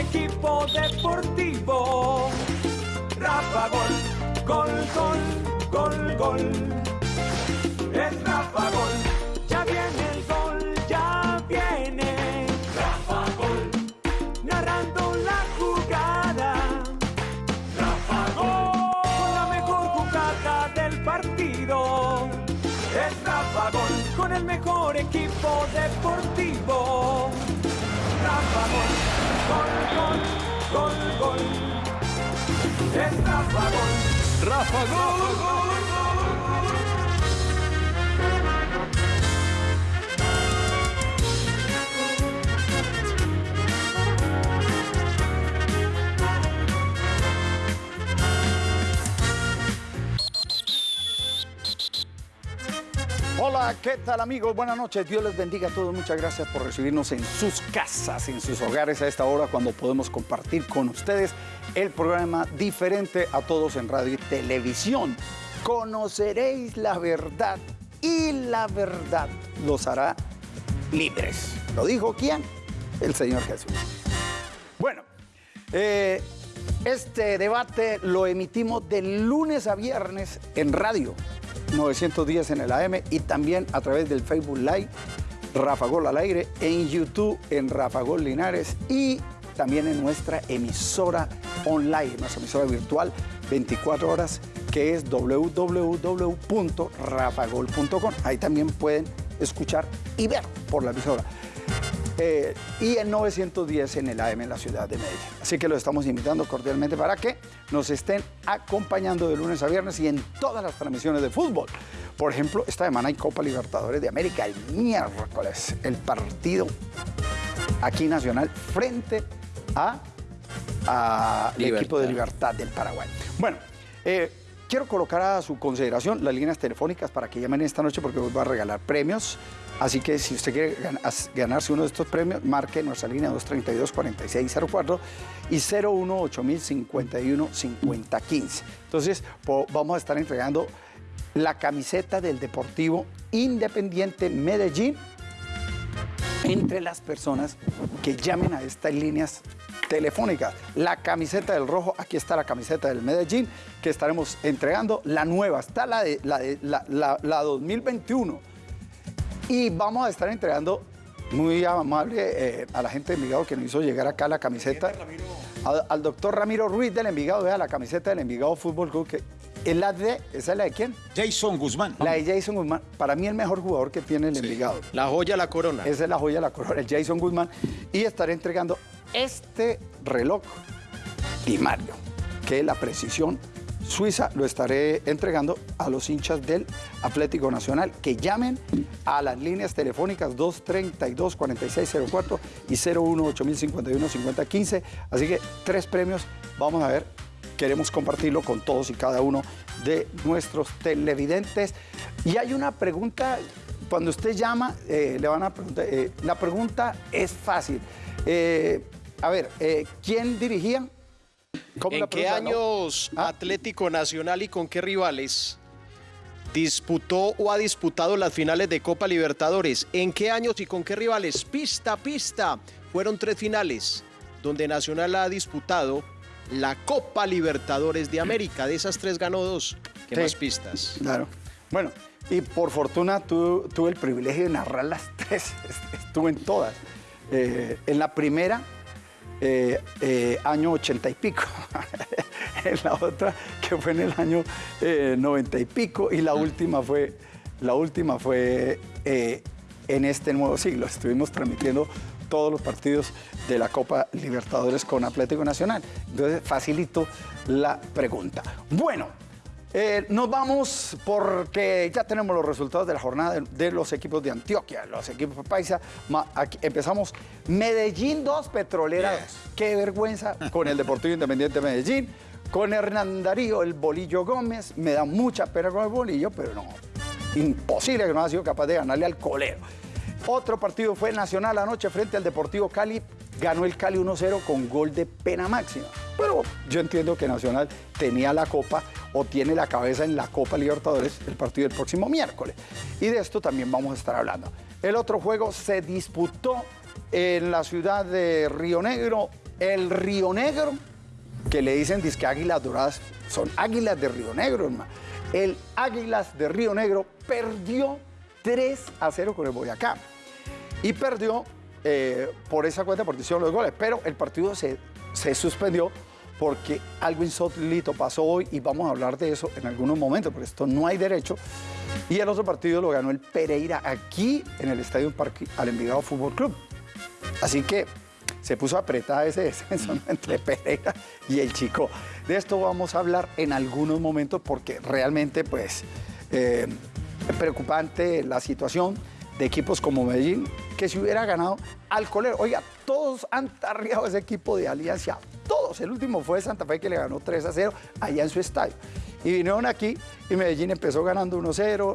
equipo deportivo. Rafa Gol, gol, gol, gol, gol. Es Rafa Gol, ya viene el gol, ya viene. Rafa Gol, narrando la jugada. Rafa Gol, con la mejor jugada del partido. Es Rafa Gol, con el mejor equipo deportivo. Es Rafa ¿qué tal amigos? Buenas noches, Dios les bendiga a todos. Muchas gracias por recibirnos en sus casas, en sus hogares a esta hora cuando podemos compartir con ustedes el programa diferente a todos en radio y televisión. Conoceréis la verdad y la verdad los hará libres. ¿Lo dijo quién? El Señor Jesús. Bueno, eh, este debate lo emitimos de lunes a viernes en radio 910 en el AM y también a través del Facebook Live Rafa Gol al aire, en YouTube en Rafa Gol Linares y también en nuestra emisora online, nuestra emisora virtual 24 horas que es www.rafagol.com. Ahí también pueden escuchar y ver por la emisora. Eh, y en 910 en el AM en la ciudad de Medellín. Así que los estamos invitando cordialmente para que nos estén acompañando de lunes a viernes y en todas las transmisiones de fútbol. Por ejemplo, esta semana hay Copa Libertadores de América el miércoles, el partido aquí nacional frente a, a el equipo de Libertad del Paraguay. Bueno, eh, quiero colocar a su consideración las líneas telefónicas para que llamen esta noche porque os voy a regalar premios. Así que si usted quiere ganarse uno de estos premios, marque nuestra línea 232-4604 y 018-051-5015. Entonces, vamos a estar entregando la camiseta del Deportivo Independiente Medellín entre las personas que llamen a estas líneas telefónicas. La camiseta del rojo, aquí está la camiseta del Medellín que estaremos entregando. La nueva, está la de la, de- la- la- la 2021. Y vamos a estar entregando muy amable eh, a la gente de Envigado que nos hizo llegar acá la camiseta. Al, al doctor Ramiro Ruiz del Envigado, vea la camiseta del Envigado Fútbol Club que es la de, ¿esa es la de quién? Jason Guzmán. La de Jason Guzmán. Para mí el mejor jugador que tiene el Envigado. La joya, la corona. Esa es la joya la corona, el Jason Guzmán. Y estaré entregando este reloj primario, que es la precisión suiza. Lo estaré entregando a los hinchas del Atlético Nacional que llamen a las líneas telefónicas 232-4604 y 018-051-5015. Así que tres premios. Vamos a ver. Queremos compartirlo con todos y cada uno de nuestros televidentes. Y hay una pregunta cuando usted llama, eh, le van a preguntar. eh, la pregunta es fácil. Eh, a ver, ¿quién dirigía? ¿Cómo ¿En la qué pregunta, no? años Ah. Atlético Nacional y con qué rivales disputó o ha disputado las finales de Copa Libertadores? ¿En qué años y con qué rivales? Pista, pista. Fueron tres finales donde Nacional ha disputado la Copa Libertadores de América. De esas tres ganó dos. ¿Qué Sí. más pistas? Claro. Bueno, y por fortuna tu- tuve el privilegio de narrar las tres. Est- Estuve en todas. Eh, en la primera, eh, eh, año ochenta y pico. en la otra, que fue en el año eh, noventa y pico. Y la última fue, la última fue eh, en este nuevo siglo. Estuvimos transmitiendo todos los partidos de la Copa Libertadores con Atlético Nacional. Entonces, facilito la pregunta. Bueno, eh, nos vamos porque ya tenemos los resultados de la jornada de, de los equipos de Antioquia, los equipos paisa. Ma- aquí empezamos Medellín 2, Petrolera 2. Qué vergüenza con el Deportivo Independiente de Medellín, con Hernán Darío, el Bolillo Gómez. Me da mucha pena con el Bolillo, pero no, imposible que no haya sido capaz de ganarle al colero. Otro partido fue Nacional anoche frente al Deportivo Cali. Ganó el Cali 1-0 con gol de pena máxima. Pero yo entiendo que Nacional tenía la Copa o tiene la cabeza en la Copa Libertadores el partido del próximo miércoles. Y de esto también vamos a estar hablando. El otro juego se disputó en la ciudad de Río Negro El Río Negro, que le dicen disque águilas doradas, son águilas de Río Negro, hermano. El Águilas de Río Negro perdió 3 a 0 con el Boyacá. Y perdió eh, por esa cuenta por decisión los goles. Pero el partido se, se suspendió porque algo insólito pasó hoy y vamos a hablar de eso en algunos momentos, porque esto no hay derecho. Y el otro partido lo ganó el Pereira aquí en el Estadio Parque al Envigado Fútbol Club. Así que se puso apretada ese descenso entre Pereira y el Chico. De esto vamos a hablar en algunos momentos porque realmente pues eh, es preocupante la situación de equipos como Medellín, que si hubiera ganado al colero. Oiga, todos han tarriado ese equipo de Alianza, todos. El último fue Santa Fe que le ganó 3 a 0 allá en su estadio. Y vinieron aquí y Medellín empezó ganando 1 0,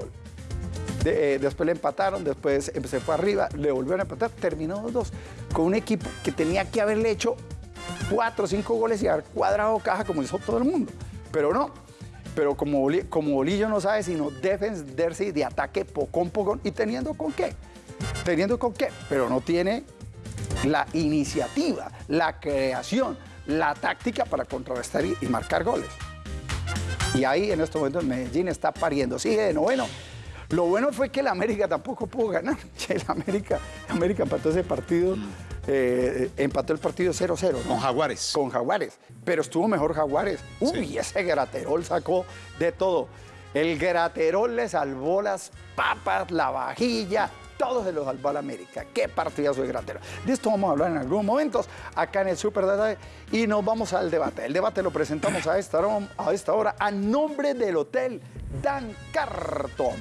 de, eh, después le empataron, después se fue arriba, le volvieron a empatar, terminó 2-2 con un equipo que tenía que haberle hecho 4 o 5 goles y haber cuadrado caja como hizo todo el mundo. Pero no, pero como, Boli- como Bolillo no sabe sino defenderse de ataque pocón pocón y teniendo con qué, teniendo con qué, pero no tiene la iniciativa, la creación, la táctica para contrarrestar y, marcar goles. Y ahí en este momento el Medellín está pariendo, sigue de noveno. Lo bueno fue que el América tampoco pudo ganar. El América, América empató ese partido, eh, empató el partido 0-0. ¿no? Con Jaguares. Con Jaguares. Pero estuvo mejor Jaguares. Uy, ese Graterol sacó de todo. El Graterol le salvó las papas, la vajilla, todo se lo salvó al América. Qué partidazo de Graterol. De esto vamos a hablar en algunos momentos acá en el Super Data y nos vamos al debate. El debate lo presentamos a esta hora a, esta hora a nombre del Hotel Dan Carton.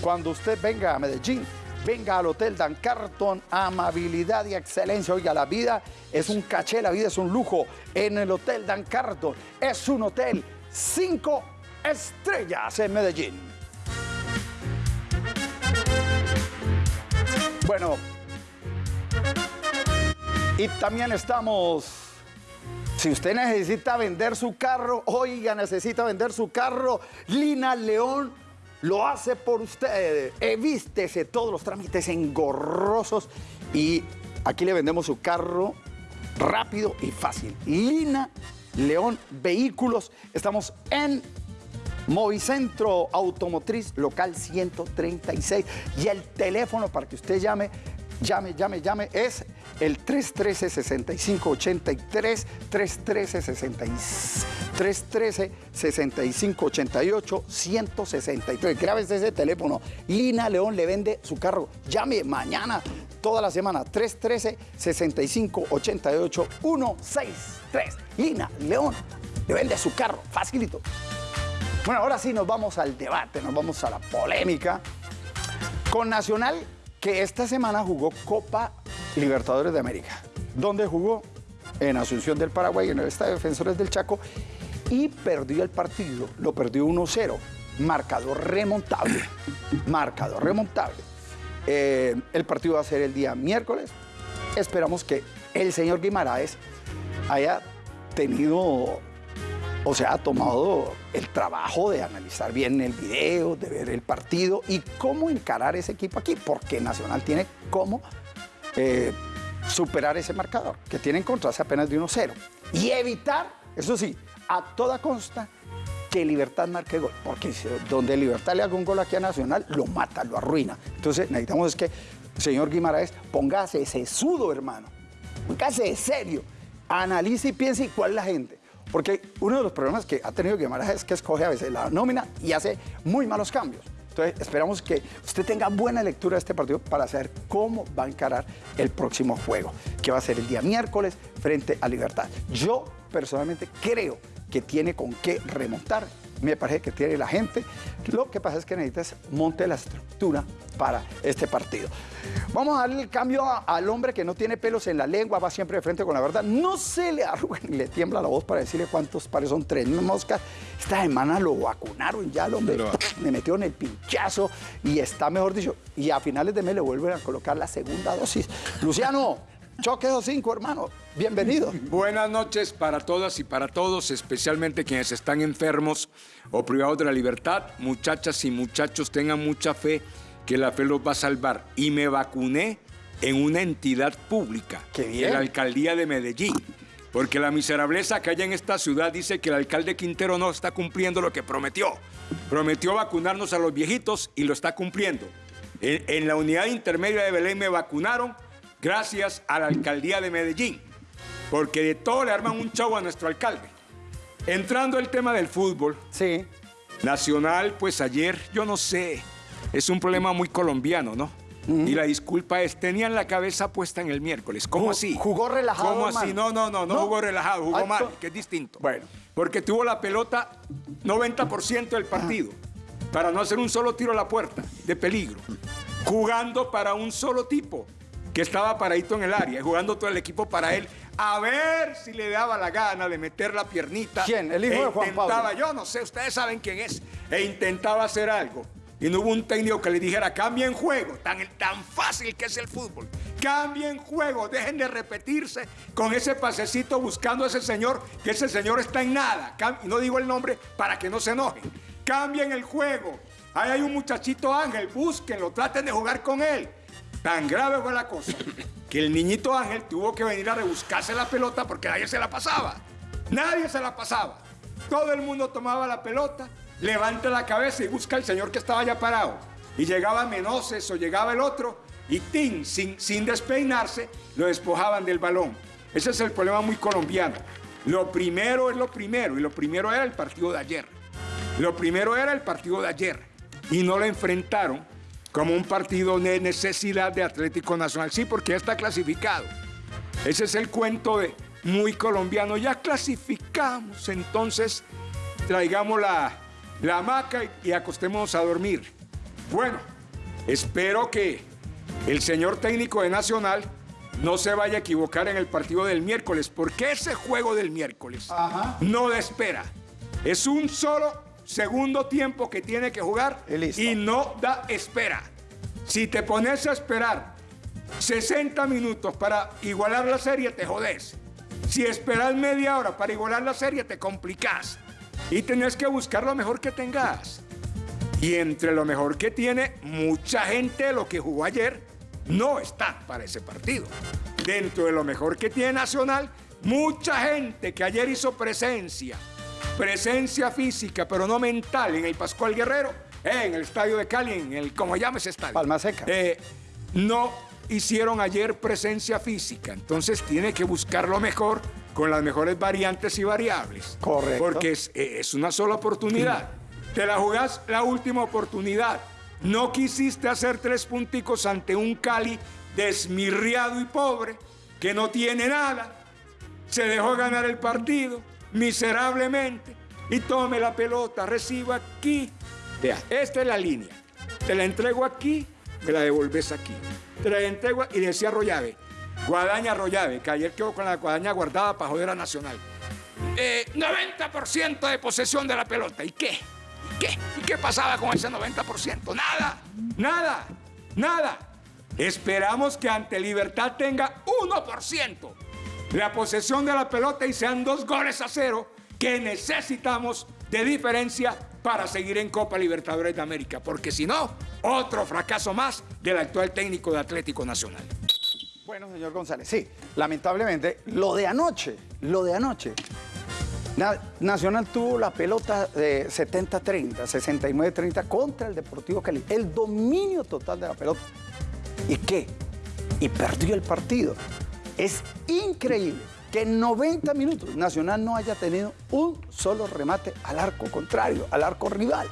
Cuando usted venga a Medellín, venga al Hotel Dan Carton, amabilidad y excelencia. Oiga, la vida es un caché, la vida es un lujo. En el Hotel Dan Carton es un hotel cinco estrellas en Medellín. Bueno, y también estamos si usted necesita vender su carro, oiga, necesita vender su carro, Lina León lo hace por usted. Evístese todos los trámites engorrosos y aquí le vendemos su carro rápido y fácil. Lina León Vehículos. Estamos en Movicentro Automotriz Local 136 y el teléfono para que usted llame, llame, llame, llame es el 313-6583, 313-6588, 163. Grábese ese teléfono. Lina León le vende su carro. Llame mañana, toda la semana, 313-6588, 163. Lina León le vende su carro. Facilito. Bueno, ahora sí nos vamos al debate, nos vamos a la polémica. Con Nacional, que esta semana jugó Copa Libertadores de América. ¿Dónde jugó? En Asunción del Paraguay, en el Estadio Defensores del Chaco, y perdió el partido. Lo perdió 1-0. Marcador remontable. Marcador remontable. Eh, el partido va a ser el día miércoles. Esperamos que el señor Guimaraes haya tenido o sea, ha tomado el trabajo de analizar bien el video, de ver el partido y cómo encarar ese equipo aquí, porque Nacional tiene cómo eh, superar ese marcador, que tiene encontrarse apenas de 1-0. Y evitar, eso sí, a toda consta, que Libertad marque gol, porque donde Libertad le haga un gol aquí a Nacional, lo mata, lo arruina. Entonces necesitamos es que, señor Guimaraes, póngase ese sudo, hermano. Póngase serio. Analice y piense cuál es la gente. Porque uno de los problemas que ha tenido Guimaraes es que escoge a veces la nómina y hace muy malos cambios. Entonces, esperamos que usted tenga buena lectura de este partido para saber cómo va a encarar el próximo juego, que va a ser el día miércoles frente a Libertad. Yo personalmente creo que tiene con qué remontar. Me parece que tiene la gente. Lo que pasa es que necesitas monte la estructura para este partido. Vamos a darle el cambio a- al hombre que no tiene pelos en la lengua, va siempre de frente con la verdad. No se le arruga ni le tiembla la voz para decirle cuántos pares son tres moscas. Esta semana lo vacunaron ya, el hombre. Pero- Le metieron el pinchazo y está, mejor dicho, y a finales de mes le vuelven a colocar la segunda dosis. Luciano, choque esos cinco, hermano. Bienvenido. Buenas noches para todas y para todos, especialmente quienes están enfermos o privados de la libertad. Muchachas y muchachos, tengan mucha fe que la fe los va a salvar. Y me vacuné en una entidad pública, Qué bien. en la alcaldía de Medellín. Porque la miserableza que hay en esta ciudad dice que el alcalde Quintero no está cumpliendo lo que prometió. Prometió vacunarnos a los viejitos y lo está cumpliendo. En, en la unidad intermedia de Belén me vacunaron gracias a la alcaldía de Medellín. Porque de todo le arman un chavo a nuestro alcalde. Entrando el tema del fútbol, Sí. Nacional, pues ayer, yo no sé, es un problema muy colombiano, ¿no? Y la disculpa es, tenían la cabeza puesta en el miércoles. ¿Cómo así? jugó relajado, ¿Cómo así? No, no, no, no, ¿No? jugó relajado, jugó mal, que es distinto. Bueno. Porque tuvo la pelota 90% del partido, para no hacer un solo tiro a la puerta, de peligro. Jugando para un solo tipo, que estaba paradito en el área, jugando todo el equipo para él, a ver si le daba la gana de meter la piernita. ¿Quién? ¿El hijo E de Juan Pablo? intentaba, yo no sé, ustedes saben quién es, e intentaba hacer algo. Y no hubo un técnico que le dijera, cambien juego, tan, tan fácil que es el fútbol. Cambien juego, dejen de repetirse con ese pasecito buscando a ese señor, que ese señor está en nada. Y no digo el nombre para que no se enojen. Cambien el juego. Ahí hay un muchachito Ángel, búsquenlo, traten de jugar con él. Tan grave fue la cosa que el niñito Ángel tuvo que venir a rebuscarse la pelota porque nadie se la pasaba. Nadie se la pasaba. Todo el mundo tomaba la pelota, levanta la cabeza y busca al señor que estaba ya parado. Y llegaba Menoses o llegaba el otro y ¡tin! Sin, sin despeinarse, lo despojaban del balón. Ese es el problema muy colombiano. Lo primero es lo primero y lo primero era el partido de ayer. Lo primero era el partido de ayer y no lo enfrentaron como un partido de necesidad de Atlético Nacional. Sí, porque ya está clasificado. Ese es el cuento de muy colombiano. Ya clasificamos, entonces traigamos la, la hamaca y, y acostémonos a dormir. Bueno, espero que el señor técnico de Nacional no se vaya a equivocar en el partido del miércoles, porque ese juego del miércoles Ajá. no da espera. Es un solo segundo tiempo que tiene que jugar Y no da espera. Si te pones a esperar 60 minutos para igualar la serie, te jodés. Si esperas media hora para igualar la serie, te complicás. Y tenés que buscar lo mejor que tengas. Y entre lo mejor que tiene, mucha gente de lo que jugó ayer no está para ese partido. Dentro de lo mejor que tiene Nacional, mucha gente que ayer hizo presencia, presencia física, pero no mental, en el Pascual Guerrero, en el estadio de Cali, en el, como llame ese estadio. Palma Seca. Eh, no hicieron ayer presencia física, entonces tiene que buscar lo mejor con las mejores variantes y variables. Correcto. Porque es, es una sola oportunidad. Te la jugás la última oportunidad. No quisiste hacer tres punticos ante un Cali desmirriado y pobre, que no tiene nada. Se dejó ganar el partido miserablemente y tome la pelota, reciba aquí. Vea, esta es la línea. Te la entrego aquí, me la devolves aquí. Te la entrego y decía Rollave, Guadaña Rollave, que ayer quedó con la guadaña guardada para joder a Nacional. Eh, 90% de posesión de la pelota. ¿Y qué? ¿Y qué? ¿Y qué pasaba con ese 90%? Nada, nada, nada. Esperamos que ante Libertad tenga 1% la posesión de la pelota y sean dos goles a cero que necesitamos de diferencia para seguir en Copa Libertadores de América. Porque si no, otro fracaso más del actual técnico de Atlético Nacional. Bueno, señor González, sí, lamentablemente, lo de anoche, lo de anoche. Na- Nacional tuvo la pelota de 70-30, 69-30 contra el Deportivo Cali. El dominio total de la pelota. ¿Y qué? Y perdió el partido. Es increíble que en 90 minutos Nacional no haya tenido un solo remate al arco contrario, al arco rival.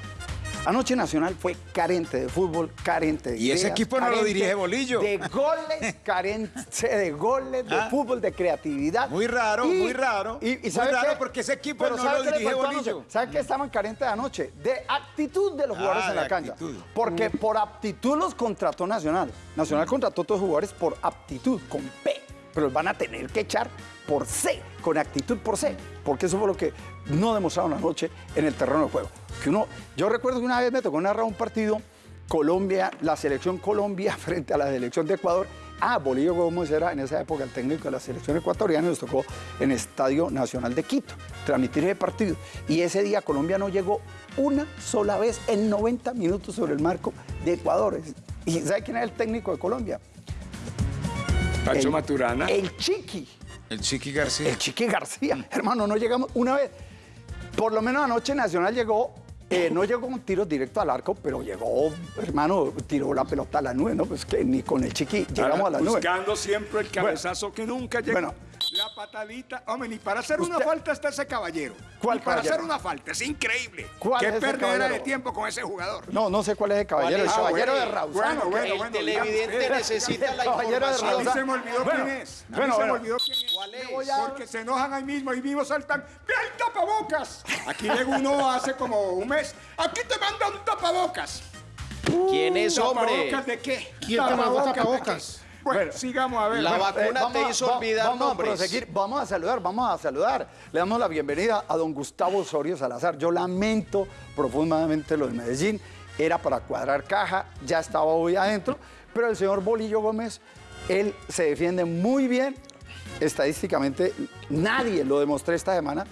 Anoche Nacional fue carente de fútbol, carente de Y ese equipo no lo dirige Bolillo. De goles, carente de goles, de Ah. fútbol, de creatividad. Muy raro, muy raro. Y, y Muy ¿sabe raro qué? porque ese equipo Pero no ¿sabe lo dirige? Bolillo. ¿Sabe qué estaban carentes de anoche? De actitud de los Ah, jugadores en la cancha. actitud. Porque por aptitud los contrató Nacional. Nacional contrató a todos los jugadores por aptitud, con P. Pero los van a tener que echar por C, con actitud por C. Porque eso fue lo que no demostraron anoche en el terreno de juego. Que uno, yo recuerdo que una vez me tocó narrar un partido Colombia, la selección Colombia frente a la selección de Ecuador. Ah, Bolillo Gómez era en esa época el técnico de la selección ecuatoriana nos tocó en Estadio Nacional de Quito transmitir ese partido. Y ese día Colombia no llegó una sola vez en 90 minutos sobre el marco de Ecuador. ¿Y sabe quién es el técnico de Colombia? Pacho el, Maturana. El Chiqui. El Chiqui García. El Chiqui García. Hermano, no llegamos una vez. Por lo menos anoche Nacional llegó, eh, no llegó con tiros directo al arco, pero llegó, hermano, tiró la pelota a la nube, ¿no? Pues que ni con el Chiqui llegamos a la nube. Buscando siempre el cabezazo que nunca llega. Bueno. La patadita. Hombre, ni para hacer una falta está ese caballero. ¿Cuál Ni para caballero? hacer una falta. Es increíble. ¿Cuál Qué caballero? de tiempo con ese jugador. No, no sé cuál es el caballero. ¿Cuál El es? caballero Ah, de bueno, Rausano. bueno, bueno, el bueno, televidente digamos, necesita el la caballero de A mí información. se me olvidó Bueno, quién es. A mí bueno, se me olvidó quién es. ¿Cuál es? a- Porque se enojan ahí mismo y mismo saltan. ¡Ve el tapabocas! Aquí llegó uno hace como un mes. Aquí te manda un tapabocas. ¿Quién es, hombre? ¿Tapabocas de qué? ¿Quién te mandó de tapabocas? Bueno, Bueno, sigamos a ver. la Bueno, vacuna vamos te a- hizo olvidar vamos nombres. a proseguir, vamos a saludar, vamos a saludar. Le damos la bienvenida a don Gustavo Osorio Salazar. Yo lamento profundamente lo de Medellín. Era para cuadrar caja, ya estaba hoy adentro, pero el señor Bolillo Gómez, él se defiende muy bien. Estadísticamente, nadie lo demostró esta semana.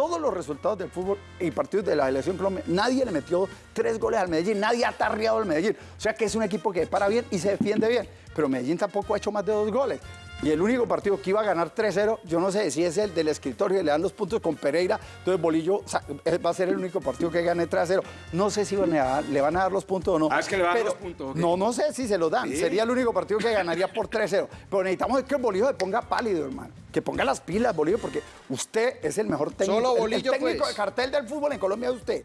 Todos los resultados del fútbol y partidos de la selección Colombia, nadie le metió tres goles al Medellín, nadie ha tarriado al Medellín. O sea que es un equipo que para bien y se defiende bien. Pero Medellín tampoco ha hecho más de dos goles. Y el único partido que iba a ganar 3-0, yo no sé si es el del escritorio que le dan los puntos con Pereira. Entonces Bolillo eh, va a ser el único partido que gane 3-0. No sé si van a- le van a dar los puntos o no. Ah, es que le van a dar los puntos, ok. No, no sé si se los dan. Sí. Sería el único partido que ganaría por 3-0. Pero necesitamos que el Bolillo se ponga pálido, hermano. Que ponga las pilas, Bolillo, porque usted es el mejor técnico. Solo el- el, Bolillo, técnico pues. de cartel del fútbol en Colombia es usted.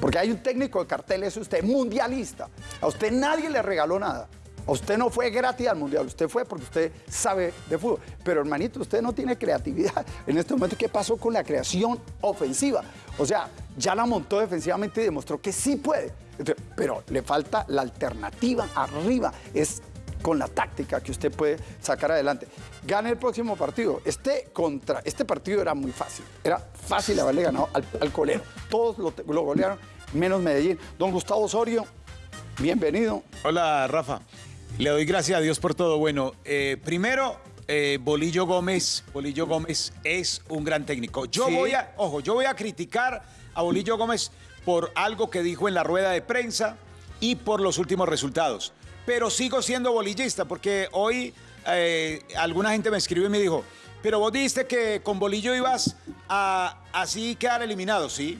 Porque hay un técnico de cartel, es usted, mundialista. A usted nadie le regaló nada. Usted no fue gratis al mundial, usted fue porque usted sabe de fútbol. Pero hermanito, usted no tiene creatividad. En este momento, ¿qué pasó con la creación ofensiva? O sea, ya la montó defensivamente y demostró que sí puede. Pero le falta la alternativa arriba. Es con la táctica que usted puede sacar adelante. Gane el próximo partido. Este, contra, este partido era muy fácil. Era fácil haberle ganado al, al colero. Todos lo, lo golearon, menos Medellín. Don Gustavo Osorio, bienvenido. Hola, Rafa. Le doy gracias a Dios por todo. Bueno, eh, primero, eh, Bolillo Gómez. Bolillo Gómez es un gran técnico. Yo Sí. voy a, ojo, yo voy a criticar a Bolillo Gómez por algo que dijo en la rueda de prensa y por los últimos resultados. Pero sigo siendo bolillista porque hoy eh, alguna gente me escribió y me dijo, pero vos dijiste que con Bolillo ibas a así quedar eliminado, ¿sí?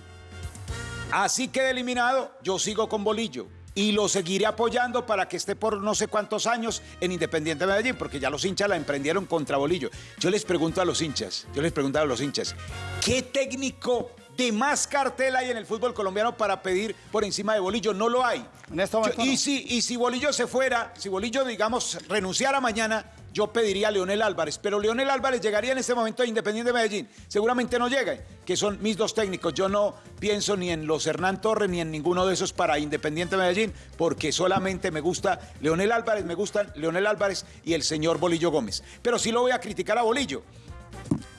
Así queda eliminado, yo sigo con Bolillo y lo seguiré apoyando para que esté por no sé cuántos años en Independiente de Medellín, porque ya los hinchas la emprendieron contra Bolillo. Yo les pregunto a los hinchas, yo les pregunto a los hinchas, ¿qué técnico de más cartel hay en el fútbol colombiano para pedir por encima de Bolillo? No lo hay. En este momento Yo- y, si, y si Bolillo se fuera, si Bolillo, digamos, renunciara mañana, yo pediría a Leonel Álvarez, pero Leonel Álvarez llegaría en este momento a Independiente de Medellín. Seguramente no llega, que son mis dos técnicos. Yo no pienso ni en los Hernán Torres ni en ninguno de esos para Independiente de Medellín, porque solamente me gusta Leonel Álvarez, me gustan Leonel Álvarez y el señor Bolillo Gómez. Pero sí lo voy a criticar a Bolillo,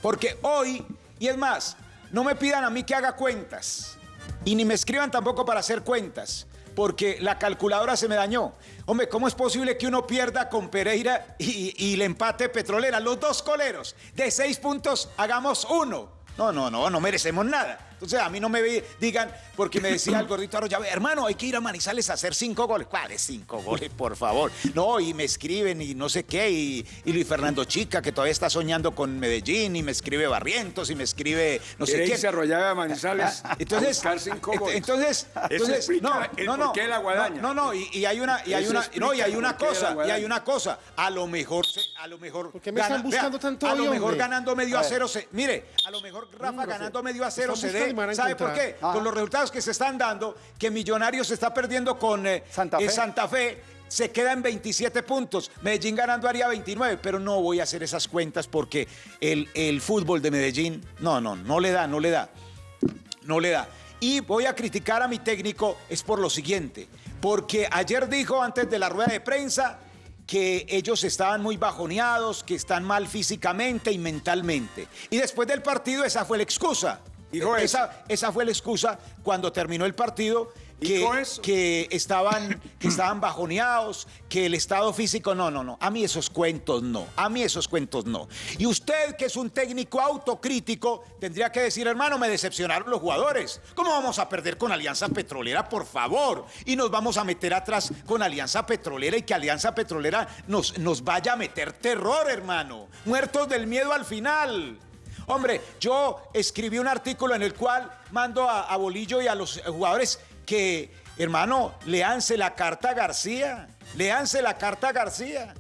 porque hoy, y es más, no me pidan a mí que haga cuentas. Y ni me escriban tampoco para hacer cuentas, porque la calculadora se me dañó. Hombre, ¿cómo es posible que uno pierda con Pereira y, le empate Petrolera? Los dos coleros, de seis puntos, hagamos uno. No, no, no, no merecemos nada. Entonces a mí no me ve- digan, porque me decía el gordito Arroyave, hermano, hay que ir a Manizales a hacer cinco goles. ¿Cuáles cinco goles, por favor? No, y me escriben y no sé qué, y, y Luis Fernando Chica, que todavía está soñando con Medellín, y me escribe Barrientos, y me escribe no sé irse a Arroyave a Manizales a Entonces, buscar cinco goles. entonces, entonces, no, no, no, qué la guadaña. No, no, y, y hay una, y hay una, no, y hay una cosa, y hay una cosa. A lo mejor, se- a lo mejor. ¿Por qué me están buscando tanto A lo mejor hombre? ganando medio a cero se, mire, a lo mejor Rafa ganando medio a cero se buscando van a ¿Sabe por qué? Con los resultados que se están dando, que Millonarios se está perdiendo con eh, Santa eh, Fe. Santa Fe. Se queda en 27 puntos. Medellín ganando haría 29, pero no voy a hacer esas cuentas porque el, el fútbol de Medellín, no, no, no le da, no le da no le da. Y voy a criticar a mi técnico es por lo siguiente, porque ayer dijo antes de la rueda de prensa que ellos estaban muy bajoneados, que están mal físicamente y mentalmente. Y después del partido esa fue la excusa. Dijo esa, esa fue la excusa cuando terminó el partido que, que estaban, que estaban bajoneados, que el estado físico, no, no, no. A mí esos cuentos no. A mí esos cuentos no. Y usted, que es un técnico autocrítico, tendría que decir, hermano, me decepcionaron los jugadores. ¿Cómo vamos a perder con Alianza Petrolera, por favor? Y nos vamos a meter atrás con Alianza Petrolera y que Alianza Petrolera nos, nos vaya a meter terror, hermano. Muertos del miedo al final. Hombre, yo escribí un artículo en el cual mando a, a Bolillo y a los jugadores que, hermano, leanse la carta a García. Leanse la carta a García.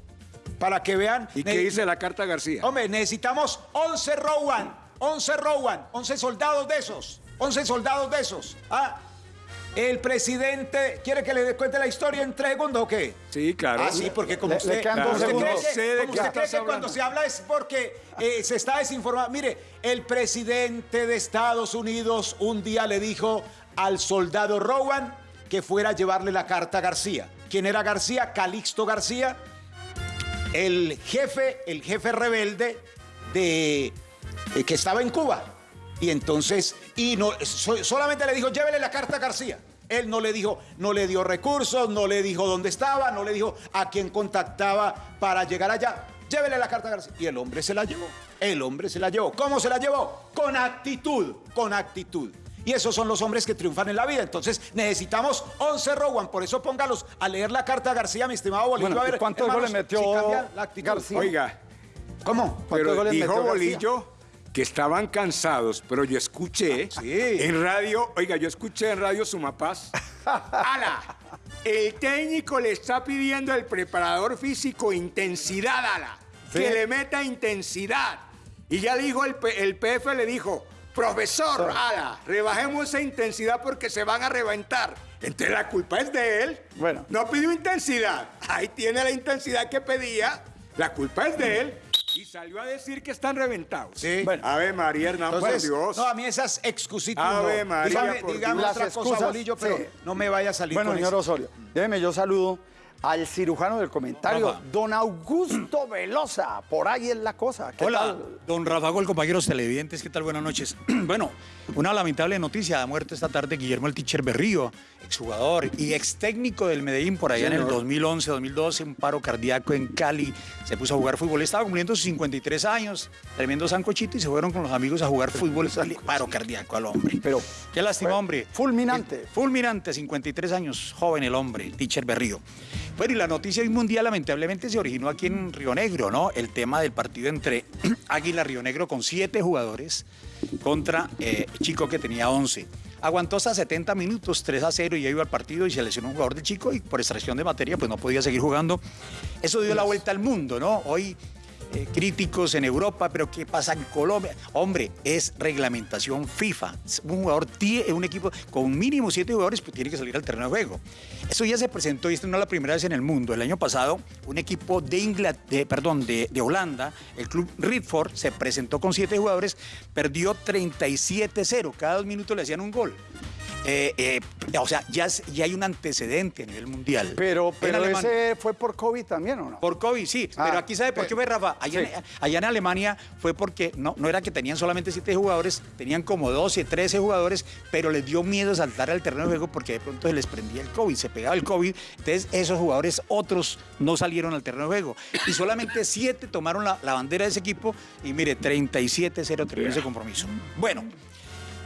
Para que vean. ¿Y qué dice la carta García? Hombre, necesitamos 11 Rowan, 11 Rowan, 11 soldados de esos, 11 soldados de esos. Ah, el presidente, ¿quiere que le cuente la historia en tres segundos o qué? Sí, claro. Ah, sí, porque como Le- usted, cree que, Sé de como usted cree que cuando se habla es porque eh, se está desinformando. Mire, el presidente de Estados Unidos un día le dijo al soldado Rowan que fuera a llevarle la carta a García. ¿Quién era García? Calixto García, el jefe, el jefe rebelde de eh, que estaba en Cuba. Y entonces, y no, so- solamente le dijo, llévele la carta a García. Él no le dijo, no le dio recursos, no le dijo dónde estaba, no le dijo a quién contactaba para llegar allá. Llévele la carta a García. Y el hombre se la llevó. El hombre se la llevó. ¿Cómo se la llevó? Con actitud, con actitud. Y esos son los hombres que triunfan en la vida. Entonces necesitamos 11 Rowan. Por eso póngalos a leer la carta a García, mi estimado Bolillo. Bueno, a ¿y ver, cuántos hermanos, goles metió si la actitud. García? Oiga, ¿Cómo? ¿Cuántos pero goles dijo metió García? Bolillo que estaban cansados, pero yo escuché Ah, sí. en radio, oiga, yo escuché en radio Sumapaz. ¡Ala! El técnico le está pidiendo al preparador físico intensidad, ala. Sí. Que le meta intensidad. Y ya dijo el, P- el PF, le dijo, profesor, ala, rebajemos esa intensidad porque se van a reventar. Entonces la culpa es de él. Bueno. No pidió intensidad. Ahí tiene la intensidad que pedía. La culpa es de él. Y salió a decir que están reventados. Sí. Bueno. Ave María Hernán, Entonces, por Dios. no, a mí esas excusitas Ave no. María, dígame por dígame Dios. otra Las cosa, excusas, Bolillo, pero sí. no me vaya a salir Bueno, con señor eso. Osorio, déjeme yo saludo al cirujano del comentario, Rafa. don Augusto Velosa. Por ahí es la cosa. ¿Qué Hola, tal? don Rafa Gol, compañeros televidentes, ¿qué tal? Buenas noches. bueno, una lamentable noticia, ha muerto esta tarde Guillermo el Teacher Berrío, exjugador y ex técnico del Medellín por allá en el 2011, 2012, un paro cardíaco en Cali, se puso a jugar fútbol, estaba cumpliendo sus 53 años, tremendo sancochito y se fueron con los amigos a jugar fútbol, paro cardíaco al hombre. Pero Qué lástima, fue hombre. fulminante. Fulminante, 53 años, joven el hombre, Teacher Berrío. Bueno, y la noticia hoy mundial lamentablemente se originó aquí en Río Negro, ¿no? El tema del partido entre Águila Río Negro con siete jugadores contra eh, Chico que tenía 11. Aguantó hasta 70 minutos, 3 a 0 y ya iba al partido y se lesionó un jugador de Chico y por extracción de materia pues no podía seguir jugando. Eso dio la vuelta al mundo, ¿no? Hoy eh, críticos en Europa, pero ¿qué pasa en Colombia? Hombre, es reglamentación FIFA. Un jugador, un equipo con mínimo siete jugadores, pues tiene que salir al terreno de juego. Eso ya se presentó y esto no es la primera vez en el mundo. El año pasado, un equipo de, Ingla- de, perdón, de, de Holanda, el club Ridford, se presentó con siete jugadores, perdió 37-0. Cada dos minutos le hacían un gol. Eh, eh, o sea, ya, ya hay un antecedente a nivel mundial. Pero, pero ese fue por COVID también, ¿o no? por COVID, sí. Ah, pero aquí sabe por qué fue, Rafa. Allá, sí. en, allá en Alemania fue porque no, no era que tenían solamente siete jugadores, tenían como 12, 13 jugadores, pero les dio miedo saltar al terreno de juego porque de pronto se les prendía el COVID, se pegaba el COVID. Entonces, esos jugadores, otros, no salieron al terreno de juego. Y solamente siete tomaron la, la bandera de ese equipo y mire, 37-0 terminó ese compromiso. Bueno,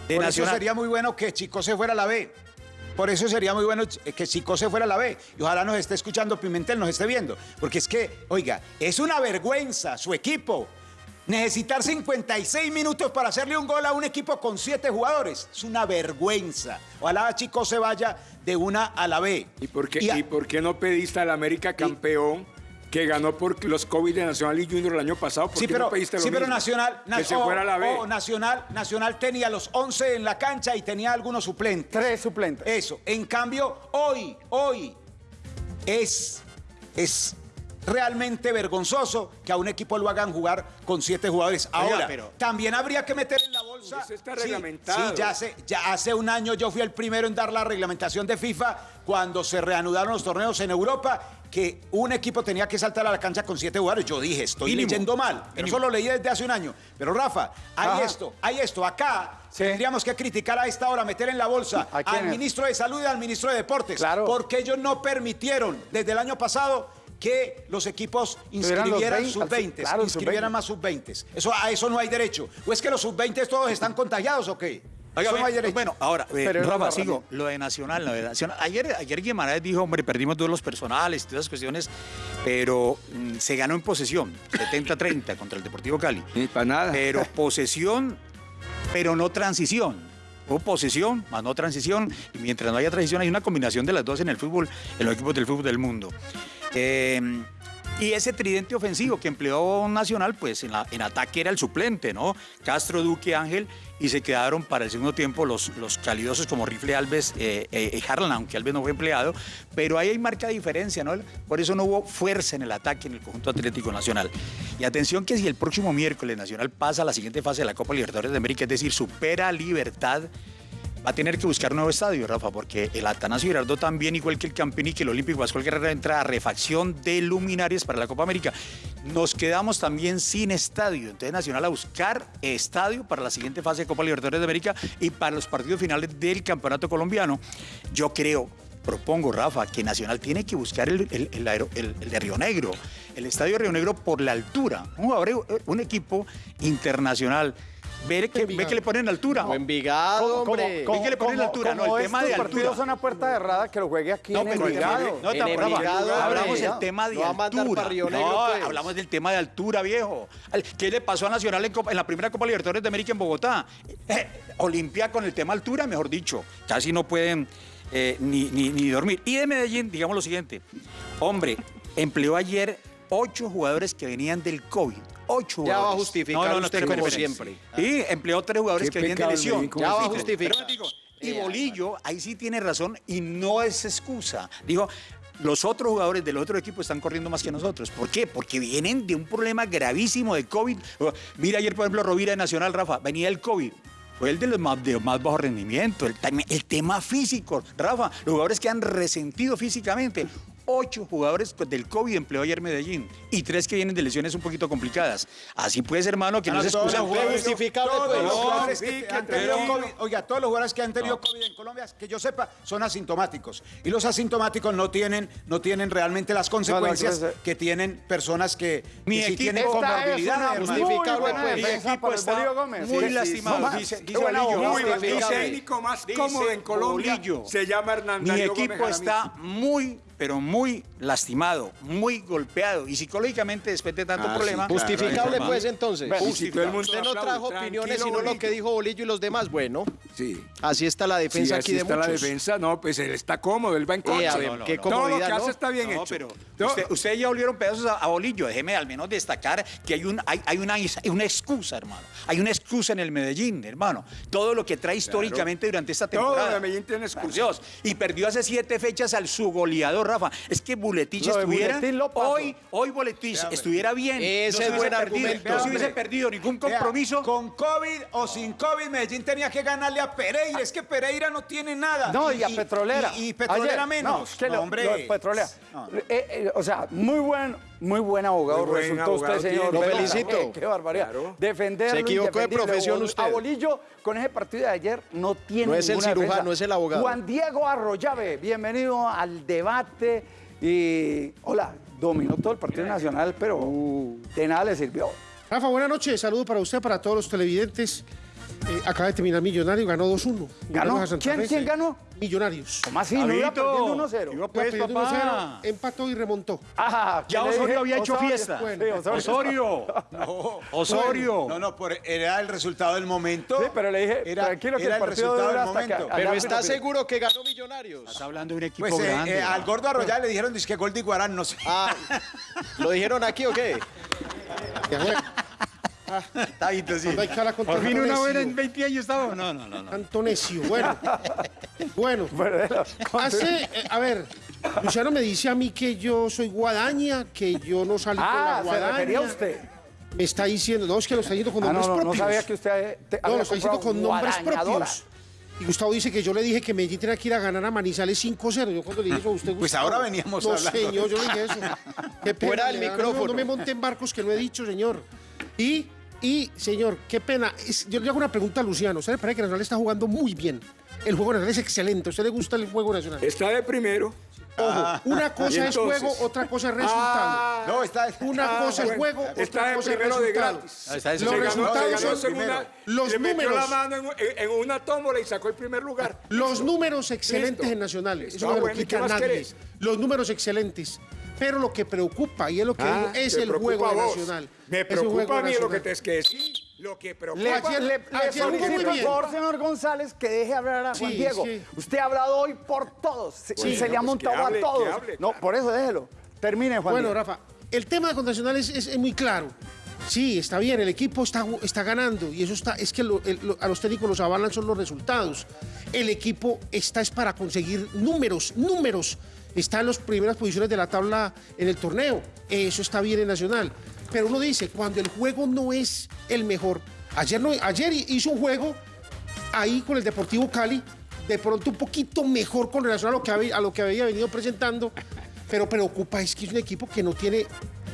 de Por eso sería muy bueno que Chico se fuera a la B. Por eso sería muy bueno que Chico se fuera a la B. Y ojalá nos esté escuchando Pimentel, nos esté viendo. Porque es que, oiga, es una vergüenza su equipo. Necesitar 56 minutos para hacerle un gol a un equipo con 7 jugadores. Es una vergüenza. Ojalá Chico se vaya de una a la B. ¿Y por qué, Y a- y por qué no pediste al América campeón que ganó por los COVID de Nacional y Junior el año pasado? ¿Por Sí, qué pero, no pediste lo sí, pero mismo? Nacional, que se oh, fuera a la B. oh, Nacional, Nacional tenía los 11 en la cancha y tenía algunos suplentes. Tres suplentes. Eso. En cambio, hoy, hoy es, es realmente vergonzoso que a un equipo lo hagan jugar con siete jugadores. Oiga, Ahora, pero- también habría que meter en la bolsa. Eso está Sí, reglamentado. Sí, ya hace, ya hace un año yo fui el primero en dar la reglamentación de FIFA cuando se reanudaron los torneos en Europa que un equipo tenía que saltar a la cancha con siete jugadores. Yo dije, estoy Mínimo. leyendo mal. Pero eso lo leí desde hace un año. Pero Rafa, hay Ajá. esto, hay esto. Acá Sí. tendríamos que criticar a esta hora, meter en la bolsa ¿A al ministro de Salud y al ministro de Deportes. Claro. Porque ellos no permitieron desde el año pasado que los equipos los inscribieran 20, sub-20, claro, inscribieran sub-20. más sub-20. Eso, a eso no hay derecho. ¿O es que los sub-20 todos están contagiados o qué? Oiga, no hay derecho. Bueno, ahora, eh, Pero Rafa, sigo. Lo de Nacional, lo de Nacional. Ayer, ayer Guimaraes dijo, hombre, perdimos duelos personales y todas esas cuestiones, pero mm, se ganó en posesión, 70-30 contra el Deportivo Cali. Ni para nada. Pero posesión, pero no transición. Hubo posesión, más no transición, y mientras no haya transición hay una combinación de las dos en el fútbol, en los equipos del fútbol del mundo. Eh, y ese tridente ofensivo que empleó Nacional, pues en, ataque era el suplente, ¿no? Castro, Duque, Ángel, y se quedaron para el segundo tiempo los, los calidosos como Rifle Alves, eh, eh, Harlan, aunque Alves no fue empleado, pero ahí hay marca diferencia, ¿no? Por eso no hubo fuerza en el ataque en el conjunto Atlético Nacional. Y atención que si el próximo miércoles Nacional pasa a la siguiente fase de la Copa Libertadores de América, es decir, supera Libertad, va a tener que buscar un nuevo estadio, Rafa, porque el Atanasio Girardot también, igual que el Campini, que el Olímpico Pascual Guerrero, entra a refacción de luminarias para la Copa América. Nos quedamos también sin estadio. Entonces, Nacional a buscar estadio para la siguiente fase de Copa Libertadores de América y para los partidos finales del Campeonato Colombiano. Yo creo, propongo, Rafa, que Nacional tiene que buscar el, el- de Río Negro, el estadio de Río Negro por la altura. Un, jugador- un equipo internacional. Ve que, ve que le ponen altura. O Envigado, hombre. ¿Cómo que le ponen altura? No, el tema de altura. partidos son a puerta cerrada, que lo juegue aquí en pero el tema de- Envigado. no, En Envigado, hablamos del tema de altura. para Río Negro, no, pues. hablamos del tema de altura, viejo. ¿Qué le pasó a Nacional en la primera Copa Libertadores de América en Bogotá? Eh, Olimpia con el tema altura, mejor dicho. Casi no pueden eh, ni, ni- ni dormir. Y de Medellín, digamos lo siguiente. Hombre, empleó ayer ocho jugadores que venían del COVID. Ocho Ya va a justificar usted espere, como espere, siempre. Y empleó tres jugadores Qué que venían de lesión. Medellín, ¿cómo Ya va a justificar. pero digo, y Eh, Bolillo, ahí sí tiene razón y no es excusa. Dijo, los otros jugadores del otro equipo están corriendo más que nosotros. ¿Por qué? Porque vienen de un problema gravísimo de COVID. Mira ayer, por ejemplo, Rovira de Nacional, Rafa, venía el COVID. Fue el de los más, de más bajo rendimiento, el tema físico. Rafa, los jugadores que han resentido físicamente. Ocho jugadores del COVID empleó ayer Medellín y tres que vienen de lesiones un poquito complicadas. Así pues, hermano, que no se excusan. justificable, todos pues. los No, jugadores que sí, han que tenido tranquilo. COVID, oiga, todos los jugadores que han tenido COVID en Colombia, que yo sepa, son asintomáticos. Y los asintomáticos no tienen, no tienen realmente las consecuencias No, no, que- tienen personas que, Mi que sí equipo- tienen muy Justificable, pues. Mi equipo está Gómez. muy Sí, lastimado. no dice, técnico más cómodo en Colombia se llama Hernán Mi equipo está muy, pero muy lastimado, muy golpeado y psicológicamente después de tanto Ah, sí, problema. claro. Justificable, Claro. pues, entonces. Bueno, todo el mundo Usted no trajo tranquilo, opiniones, sino lo que dijo Bolillo y los demás. Bueno, Sí. así está la defensa Sí, aquí así de está la defensa. No, pues él está cómodo, él va en Eh, coche. a ver, no, no, qué no. Todo lo que hace ¿no? está bien No, hecho. pero No, usted- ustedes ya olieron pedazos a, a Bolillo. Déjeme al menos destacar que hay, un, hay, hay una, hay una excusa, hermano. Hay una excusa en el Medellín, hermano. Todo lo que trae históricamente durante esta Todo temporada. de Medellín tiene excusa. Por Dios. Y perdió hace siete fechas al su goleador, Rafa. Es que Buletich estuviera. Buletín lo paso. hoy, hoy Buletich estuviera bien. Ese se es hubiese buen argumento. No se hubiese perdido ningún Vea, compromiso. con COVID o sin COVID, Medellín tenía que ganarle a Pereira. Es que Pereira no tiene nada. No, y a Petrolera. Y, y Petrolera Ayer, menos. No, es que No, lo- hombre. lo Petrolera. No, no. Eh, eh, o sea, muy buen, muy buen abogado Muy buen resultó abogado usted, señor. Lo felicito. Qué, qué barbaridad. Claro. Defender Se equivocó de profesión usted. A Bolillo, con ese partido de ayer, no tiene No es el cirujano, defensa. es el abogado. Juan Diego Arroyave, bienvenido al debate. Y, hola, dominó todo el Partido Nacional, pero de nada le sirvió. Rafa, buenas noches. Saludo para usted, para todos los televidentes. Eh, acaba de terminar Millonario, ganó 2-1. ¿Ganó? Millonario a Santa ¿Quién- ganó? Millonarios. ¿Cómo así? ¿No iba perdiendo 1-0? iba Iba pues, perdiendo papá. 1-0, empató y remontó. Ah, ¿qué Ya Osorio había hecho Osorio. fiesta. Sí, Osorio. Osorio. Osorio. No, no, por- era el resultado del momento. Sí, pero le dije, era, tranquilo que era el resultado del que- momento. Pero ¿está seguro que ganó Millonarios? Estás hablando de un equipo Pues eh, grande. eh, al hermano. gordo Arroyave le dijeron que gol de Iguarán, no sé. Ah, ¿lo dijeron aquí o qué? Sí. Cuando hay cara contra Por fin una buena en 20 años estaba. No, no, no. no. Tanto necio. Bueno, bueno. Hace, eh, a ver, Luciano me dice a mí que yo soy guadaña, que yo no salí con la Ah, se guadaña. refería a usted. me está diciendo, no, es que lo está diciendo con Ah, no, nombres no, no propios. sabía que usted te- No, lo está diciendo con nombres propios. Y Gustavo dice que yo le dije que Medellín tenía que ir a ganar a Manizales 5-0. Yo cuando le dije eso a usted, Pues Gustavo, ahora veníamos no, hablando. señor, yo le dije eso. Qué pena, Fuera del micrófono. No, no me monte en barcos que no he dicho, señor. Y, y señor, qué pena. Es- yo le hago una pregunta a Luciano. ¿Usted le parece que Nacional está jugando muy bien? El juego nacional es excelente. ¿A usted le gusta el juego nacional? Está de primero. Ojo, una cosa ¿Y es juego, otra cosa es resultado. Ah, No, está. Una Ah, cosa es juego, otra de cosa es de resultado. gratis. Ah, está de Los resultados Se ganó son segunda, los le metió números. la mano en, una tómbola y sacó el primer lugar. Los números excelentes Listo. en Nacional. Eso Ah, no me lo bueno, ¿y quita nadie. querés? Los números excelentes. Pero lo que preocupa, y es lo que Ah, digo, es te el juego. Nacional. Me Es preocupa a mí lo que te es que decir. Lo que preocupa. Le, Ayer- le, le ayer jugó muy solicito, bien. por favor, señor González, que deje hablar a Juan Sí, Diego. sí. Usted ha hablado hoy por todos. Se, Bueno, se le ha pues montado hable, a todos. hable, no, claro. por eso déjelo. Termine, Juan Bueno, Diego. Rafa, el tema de Nacional es, es- es muy claro. Sí, está bien, el equipo está, está ganando y eso está, es que lo- el- lo- a los técnicos los avalan son los resultados. El equipo está es para conseguir números, números. Está en las primeras posiciones de la tabla en el torneo. Eso está bien en Nacional. Pero uno dice, cuando el juego no es el mejor. Ayer, ayer hizo un juego ahí con el Deportivo Cali, de pronto un poquito mejor con relación a lo que había, a lo que había venido presentando, pero preocupa es que es un equipo que no tiene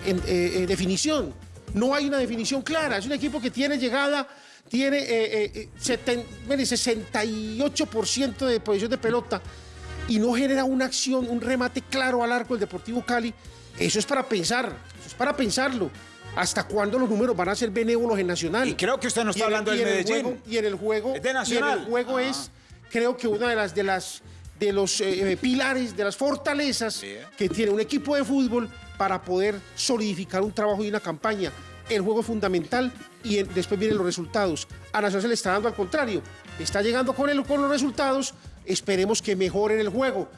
en- eh, eh, definición. No hay una definición clara. Es un equipo que tiene llegada, tiene eh, eh, eh, seten- mire, 68% de posición de pelota y no genera una acción, un remate claro al arco del Deportivo Cali. Eso es para pensar, eso es para pensarlo. ¿Hasta cuándo los números van a ser benévolos en Nacional? Y creo que usted no está hablando del Medellín. juego- y en el juego, Es de y en Nacional. el juego es, creo que una de las de las de los eh, eh, pilares, de las fortalezas que tiene un equipo de fútbol para poder solidificar un trabajo y una campaña. El juego es fundamental y en- después vienen los resultados. A Nacional se le está dando al contrario. Está llegando con, el, con los resultados. Esperemos que mejoren el juego.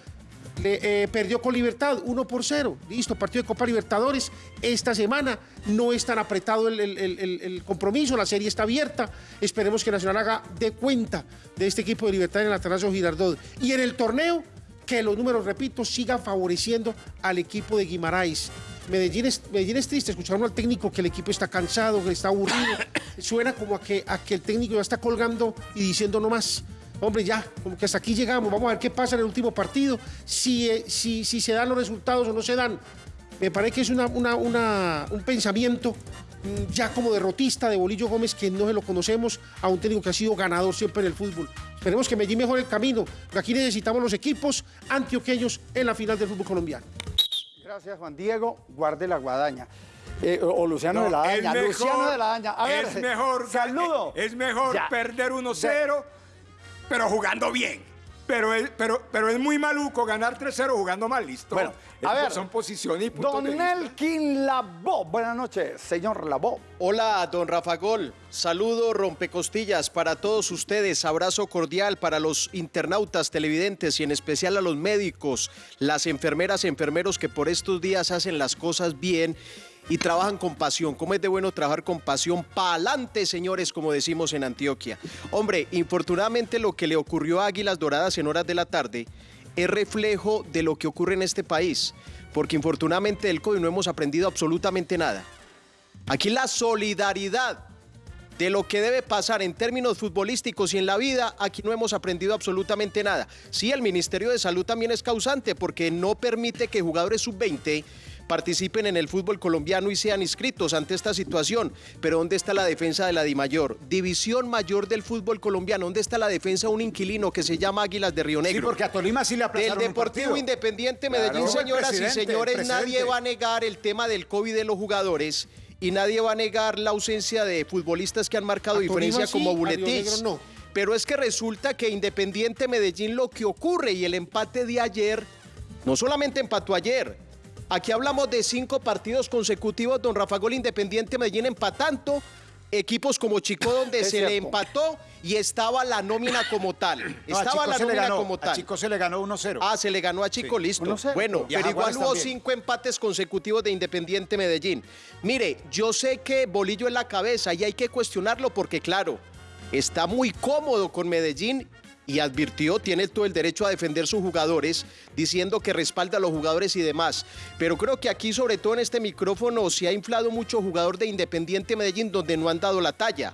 Le, eh, perdió con Libertad 1 por 0. Listo, partido de Copa Libertadores. Esta semana no es tan apretado el, el- el- el- el compromiso, la serie está abierta. Esperemos que Nacional haga de cuenta de este equipo de Libertad en el Atanasio Girardot. Y en el torneo, que los números, repito, sigan favoreciendo al equipo de Guimaraes. Medellín es, Medellín es triste, escucharon al técnico que el equipo está cansado, que está aburrido. Suena como a que, a que el técnico ya está colgando y diciendo no más. Hombre, ya, como que hasta aquí llegamos, vamos a ver qué pasa en el último partido, si, eh, si, si se dan los resultados o no se dan. Me parece que es una, una- una- un pensamiento mm, ya como derrotista de Bolillo Gómez que no se lo conocemos a un técnico que ha sido ganador siempre en el fútbol. Esperemos que Medellín mejore el camino, porque aquí necesitamos los equipos antioqueños en la final del fútbol colombiano. Gracias, Juan Diego. Guarde la guadaña. Eh, o Luciano No, de la es Daña. Luciano de la Daña. A ver, es mejor, saludo. Es mejor Ya. perder 1-0, pero jugando bien. Pero es, pero, pero es muy maluco ganar 3-0 jugando mal, listo. Bueno, a ver, Son posiciones y puntos Don de vista. Elkin Labó. Buenas noches, señor Labó. Hola, don Rafa Gol. Saludo rompecostillas para todos ustedes. Abrazo cordial para los internautas, televidentes y en especial a los médicos, las enfermeras, enfermeros que por estos días hacen las cosas bien y trabajan con pasión. ¿Cómo es de bueno trabajar con pasión? Pa'lante, señores, como decimos en Antioquia. Hombre, infortunadamente lo que le ocurrió a Águilas Doradas en horas de la tarde es reflejo de lo que ocurre en este país. Porque infortunadamente del COVID no hemos aprendido absolutamente nada. Aquí la solidaridad de lo que debe pasar en términos futbolísticos y en la vida, aquí no hemos aprendido absolutamente nada. Sí, el Ministerio de Salud también es causante porque no permite que jugadores sub-20 participen en el fútbol colombiano y sean inscritos ante esta situación. Pero ¿dónde está la defensa de la DIMAYOR? División mayor del fútbol colombiano. ¿Dónde está la defensa de un inquilino que se llama Águilas de Río Sí, Negro? porque a Tolima sí le Del aplazaron Deportivo. Independiente Medellín, Claro. Señoras y señores, nadie va a negar el tema del COVID de los jugadores y nadie va a negar la ausencia de futbolistas que han marcado diferencia sí, como Buletich. No. Pero es que resulta que Independiente Medellín lo que ocurre y el empate de ayer, no solamente empató ayer, aquí hablamos de cinco partidos consecutivos, don Rafa Gol Independiente Medellín empatando, equipos como Chico donde se le empató y estaba la nómina como tal. No, a estaba la nómina ganó, como A tal. Chico se le ganó 1-0. Ah, se le ganó a Chico, listo. 1-0. Bueno, Y a pero igual hubo también. cinco empates consecutivos de Independiente Medellín. Mire, yo sé que Bolillo en la cabeza y hay que cuestionarlo porque, claro, está muy cómodo con Medellín y advirtió, tiene todo el derecho a defender sus jugadores, diciendo que respalda a los jugadores y demás. Pero creo que aquí, sobre todo en este micrófono, se ha inflado mucho jugador de Independiente Medellín donde no han dado la talla.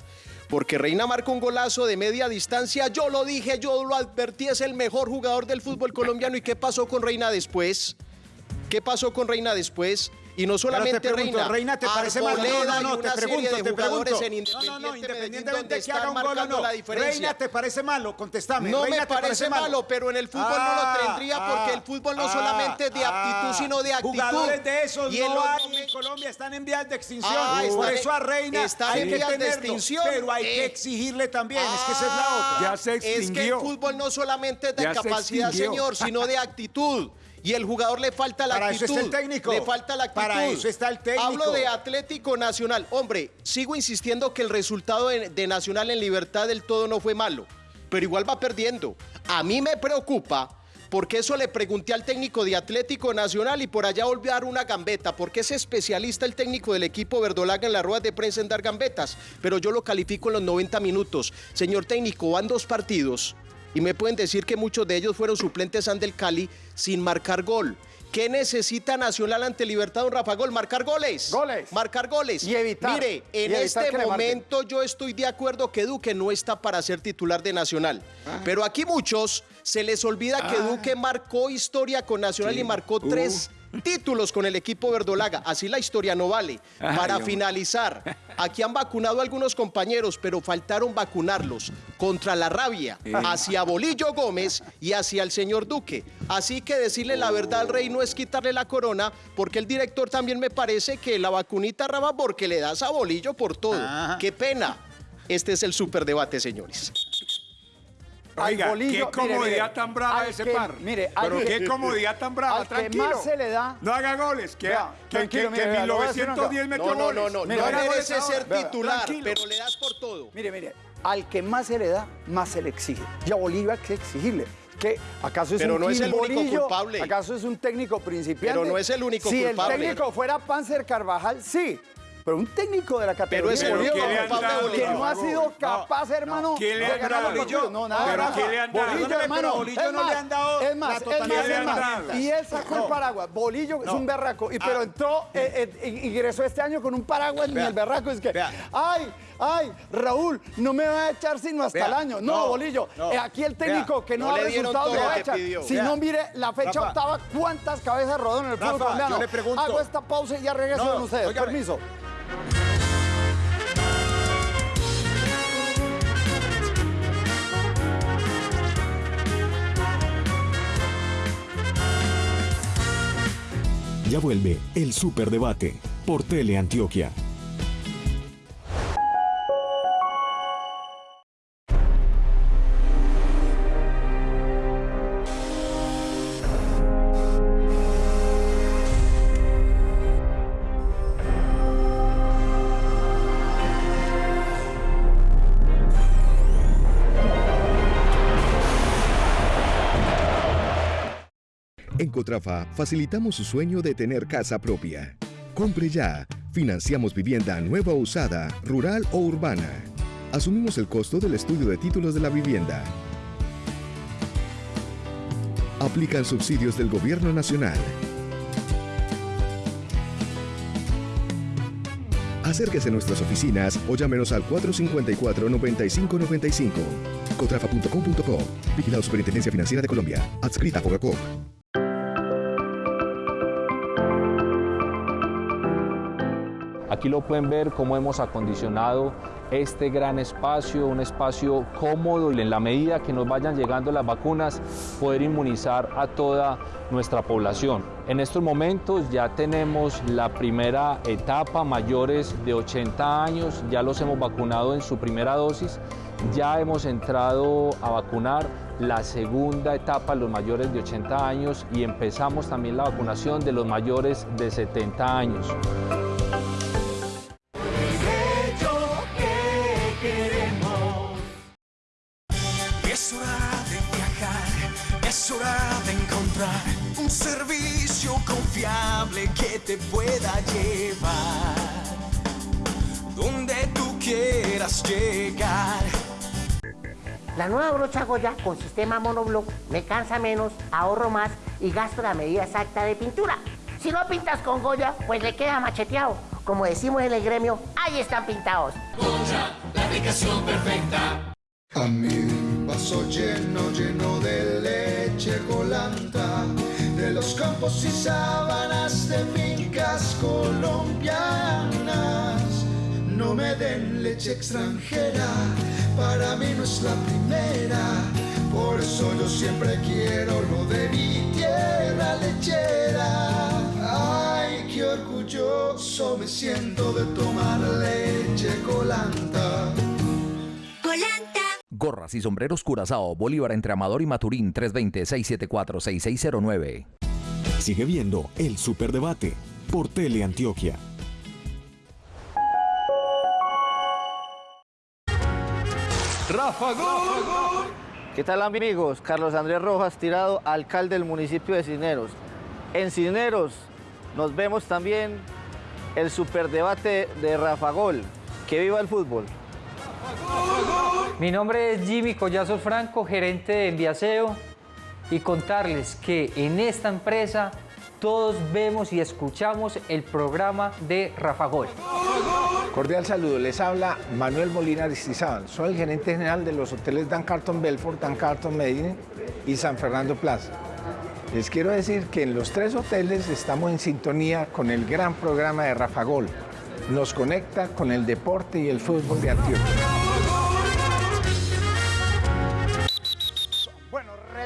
Porque Reina marca un golazo de media distancia, yo lo dije, yo lo advertí, es el mejor jugador del fútbol colombiano. ¿Y qué pasó con Reina después? ¿Qué pasó con Reina después? Y no solamente Pero te pregunto, Reina, Reina, ¿te parece mal? No, no, no, te pregunto, de te pregunto. No, no, no, independientemente que están haga un gol o no. la diferencia. Reina, ¿te parece malo? Contestame. No Reina, me ¿te parece malo, pero en el fútbol no Ah, lo tendría porque ah, el fútbol no ah, solamente es de aptitud, ah. sino de actitud. Jugadores de esos Y no los hay en Colombia, están en vías de extinción. Ah, Por eso a Reina hay en que vías de extinción. pero hay que Eh. exigirle también, es que esa es la otra. Ya se Es que el extinguió. fútbol no solamente es de capacidad, extinguió. señor, sino de actitud. Y el jugador le falta la Para eso actitud. está el técnico. Le falta la actitud. Para eso está el técnico. Hablo de Atlético Nacional. Hombre, sigo insistiendo que el resultado de, de Nacional en Libertad del todo no fue malo. Pero igual va perdiendo. A mí me preocupa porque eso le pregunté al técnico de Atlético Nacional y por allá volvió a dar una gambeta, porque es especialista el técnico del equipo verdolaga en las ruedas de prensa en dar gambetas, pero yo lo califico en los 90 minutos. Señor técnico, van dos partidos y me pueden decir que muchos de ellos fueron suplentes del Cali sin marcar gol. ¿Qué necesita Nacional ante Libertad, don Rafa Gol? Marcar goles. Goles. Marcar goles. Y evitar. Mire, en evitar este momento yo estoy de acuerdo que Duque no está para ser titular de Nacional. Ah. Pero aquí muchos se les olvida que Duque marcó historia con Nacional y marcó Uh. tres títulos con el equipo verdolaga. Así la historia no vale. Para finalizar, aquí han vacunado a algunos compañeros, pero faltaron vacunarlos contra la rabia hacia Bolillo Gómez y hacia el señor Duque. Así que decirle la verdad al rey no es quitarle la corona, porque el director también me parece que la vacunita raba porque le das a Bolillo por todo. Ajá. Qué pena. Este es el superdebate, señores. Al Oiga, bolillo, qué comodidad mire, tan brava ese que- par. mire, Pero que- qué comodidad tan brava, al que tranquilo. más se le da- No haga goles, que, Vea, que, que, mire, que vea, le voy a decir una 1910 metió No, no, goles. no, no. Mira, no merece ser. Vea, titular, tranquilo. pero le das por todo. Mire, mire, al que más se le da, más se le exige. Y a Bolillo hay que exigirle. ¿Qué? ¿Acaso es Pero un no es el único Bolillo? culpable. ¿Acaso es un técnico principiante? Pero no es el único si culpable. Si el técnico fuera Panzer Carvajal, sí. Pero un técnico de la categoría es Bolillo, ¿qué le han culpable dado, Bolillo. que no ha sido capaz, hermano, ¿Qué le han dado? partidos. No, nada. Pero. ¿qué le han dado? Bolillo, hermano, pero a Bolillo es no le han dado es más, es más, es más. Y él sacó el paraguas. Bolillo es un berraco. Y, pero Ah. entró, eh, eh, ingresó este año con un paraguas ni el berraco. Es que, ay, ay, Raúl, no me va a echar sino hasta Vea. el año. No, No, Bolillo, no. eh, aquí el técnico Vea. que no, No resultados todo lo lo que echa. pidió. Si Vea. no, mire la fecha Rafa. octava, cuántas cabezas rodaron en el fútbol colombiano. Hago esta pausa y ya regreso con ustedes. Permiso. Ya vuelve el Superdebate por Teleantioquia. En Cotrafa facilitamos su sueño de tener casa propia. Compre ya. Financiamos vivienda nueva o usada, rural o urbana. Asumimos el costo del estudio de títulos de la vivienda. Aplican subsidios del Gobierno Nacional. Acérquese a nuestras oficinas o llámenos al 454-9595. Cotrafa.com.co. Vigilado Superintendencia Financiera de Colombia. Adscrita a Fogacop. Aquí lo pueden ver cómo hemos acondicionado este gran espacio, un espacio cómodo y en la medida que nos vayan llegando las vacunas, poder inmunizar a toda nuestra población. En estos momentos ya tenemos la primera etapa, mayores de 80 años, ya los hemos vacunado en su primera dosis, ya hemos entrado a vacunar la segunda etapa, los mayores de 80 años, y empezamos también la vacunación de los mayores de 70 años. La nueva brocha Goya con sistema monoblock me cansa menos, ahorro más y gasto la medida exacta de pintura. Si no pintas con Goya, pues le queda macheteado. Como decimos en el gremio, ahí están pintados. la aplicación perfecta. A mi vaso lleno, lleno de leche colanta, de los campos y sábanas de fincas colombianas. No me den leche extranjera, para mí no es la primera. Por eso yo siempre quiero lo de mi tierra lechera. Ay, qué orgulloso me siento de tomar leche colanta. Gorras y sombreros Curazao, Bolívar entre Amador y Maturín 320-674-6609. Sigue viendo el Superdebate por Teleantioquia. Rafa Gol. ¿Qué tal amigos? Carlos Andrés Rojas Tirado, alcalde del municipio de Cisneros. En Cisneros nos vemos también el superdebate de Rafa Gol. Que viva el fútbol. Mi nombre es Jimmy Collazo Franco, gerente de Enviaseo, y contarles que en esta empresa todos vemos y escuchamos el programa de Rafa Gol. Cordial saludo, les habla Manuel Molina Aristizábal. Soy el gerente general de los hoteles Dan Carton Belfort, Dan Carton Medellín y San Fernando Plaza. Les quiero decir que en los tres hoteles estamos en sintonía con el gran programa de Rafa Gol. Nos conecta con el deporte y el fútbol de Antioquia.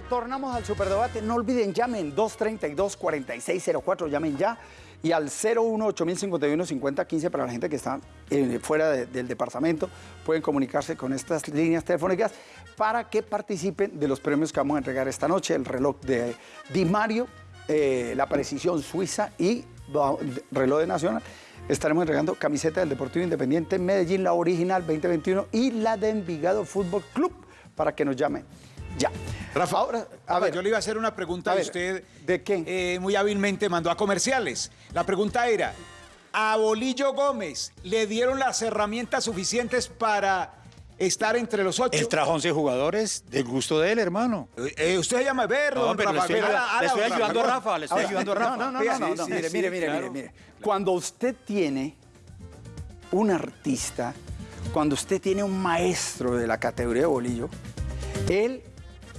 Bueno, retornamos al superdebate. No olviden, llamen 232-4604, llamen ya. Y al 018-051-5015 para la gente que está eh, fuera de- del departamento. Pueden comunicarse con estas líneas telefónicas para que participen de los premios que vamos a entregar esta noche. El reloj de Di Mario, eh, la precisión suiza y reloj de Nacional. Estaremos entregando camiseta del Deportivo Independiente Medellín, la original 2021 y la de Envigado Fútbol Club para que nos llamen. Ya. Rafa, Ahora, a ver, yo le iba a hacer una pregunta A a, ver, usted. ¿De qué? eh, muy hábilmente mandó a comerciales. La pregunta era, ¿a Bolillo Gómez le dieron las herramientas suficientes para estar entre los ocho? Él trajo 11 jugadores del gusto de él, hermano. Eh, usted se llama Berro, No, pero le Rafa. estoy, Ala, ayudando- ala, le estoy ayudando a Rafa. Le estoy ayudando a Rafa. No, no, no, Vea, no, sí, no, sí, mire, sí, mire, mire, claro. mire, mire. Cuando usted tiene un artista, cuando usted tiene un maestro de la categoría de bolillo, él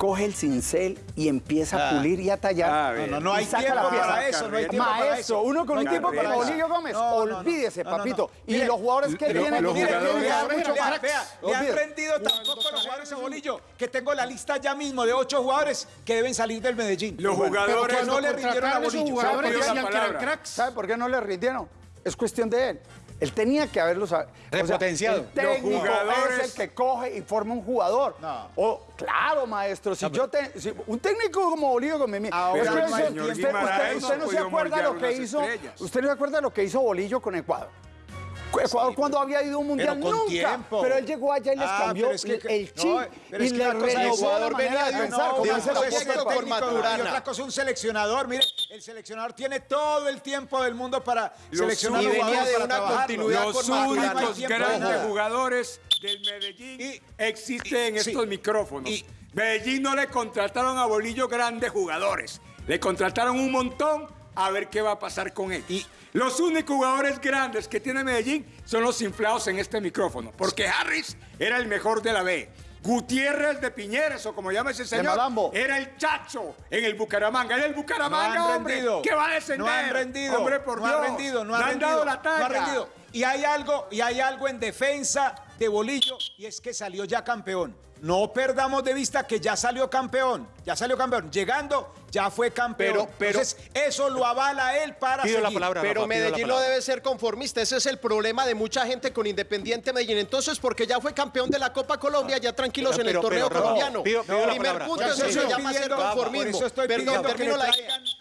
coge el cincel y empieza a Ah. pulir y a tallar. A ver. No, no, no hay tiempo para eso, no hay tiempo para Maestro, eso. uno con No un tiempo para para Bolillo. Gómez, No, olvídese, No, no, no. papito. Y Mire, los jugadores que Pero tienen los tienen que jugadores- mucho vea, más. vea, le han Olvídese. rendido tan poco los jugadores a Bolillo que tengo la lista ya mismo de ocho jugadores que deben salir del Medellín. Los jugadores no le rindieron a Bolillo. jugadores pido la decían que eran palabra. cracks. ¿Sabe por qué no le rindieron? Es cuestión de él. Él tenía que haberlos. o sea, Repotenciado. el técnico Los jugadores- es el que coge y forma un jugador. No. O, claro, maestro. Si yo te, si un técnico como Bolillo con Mimi. Ahora usted, usted- no se acuerda lo que hizo. estrellas. Usted no se acuerda lo que hizo Bolillo con Ecuador. Ecuador cuando había ido a un mundial Pero nunca. tiempo. Pero él llegó allá y les Ah, cambió pero es que- el no, chip pero y es que le renovó la Ecuador manera venía de pensar. No, un dice la proceso voz del por técnico. Maturana. Y otra cosa, un seleccionador, mire, el seleccionador tiene todo el tiempo del mundo para Los seleccionar y los venía jugadores de para una trabajarlo. continuidad Los con únicos grandes jugadores del Medellín Y- existen en y- sí. estos micrófonos. Y- Medellín no le contrataron a Bolillo grandes jugadores. Le contrataron un montón a ver qué va a pasar con él. Y los únicos jugadores grandes que tiene Medellín son los inflados en este micrófono. Porque Harris era el mejor de la B. Gutiérrez de Piñeres, o como llama ese señor, era el chacho en el Bucaramanga. Era el Bucaramanga, No han hombre, rendido. que va a descender. No han rendido. Hombre, por no Dios. han rendido, no han, han rendido, dado la talla. No han rendido. Y hay algo, y hay algo en defensa de Bolillo, y es que salió ya campeón. No perdamos de vista que ya salió campeón, ya salió campeón. Llegando, ya fue campeón. Pero- pero- Entonces, eso lo avala él para Pido la palabra. Pero Rafa, pido la Medellín no debe ser conformista. Ese es el problema de mucha gente con Independiente Medellín. Entonces, porque ya fue campeón de la Copa Colombia, ya tranquilos Pero- en el pero- torneo colombiano. pido- pido la Primer palabra. punto, eso eso se estoy llama ser pidiendo- por conformismo. eso estoy Perdón, pidiendo que traigan-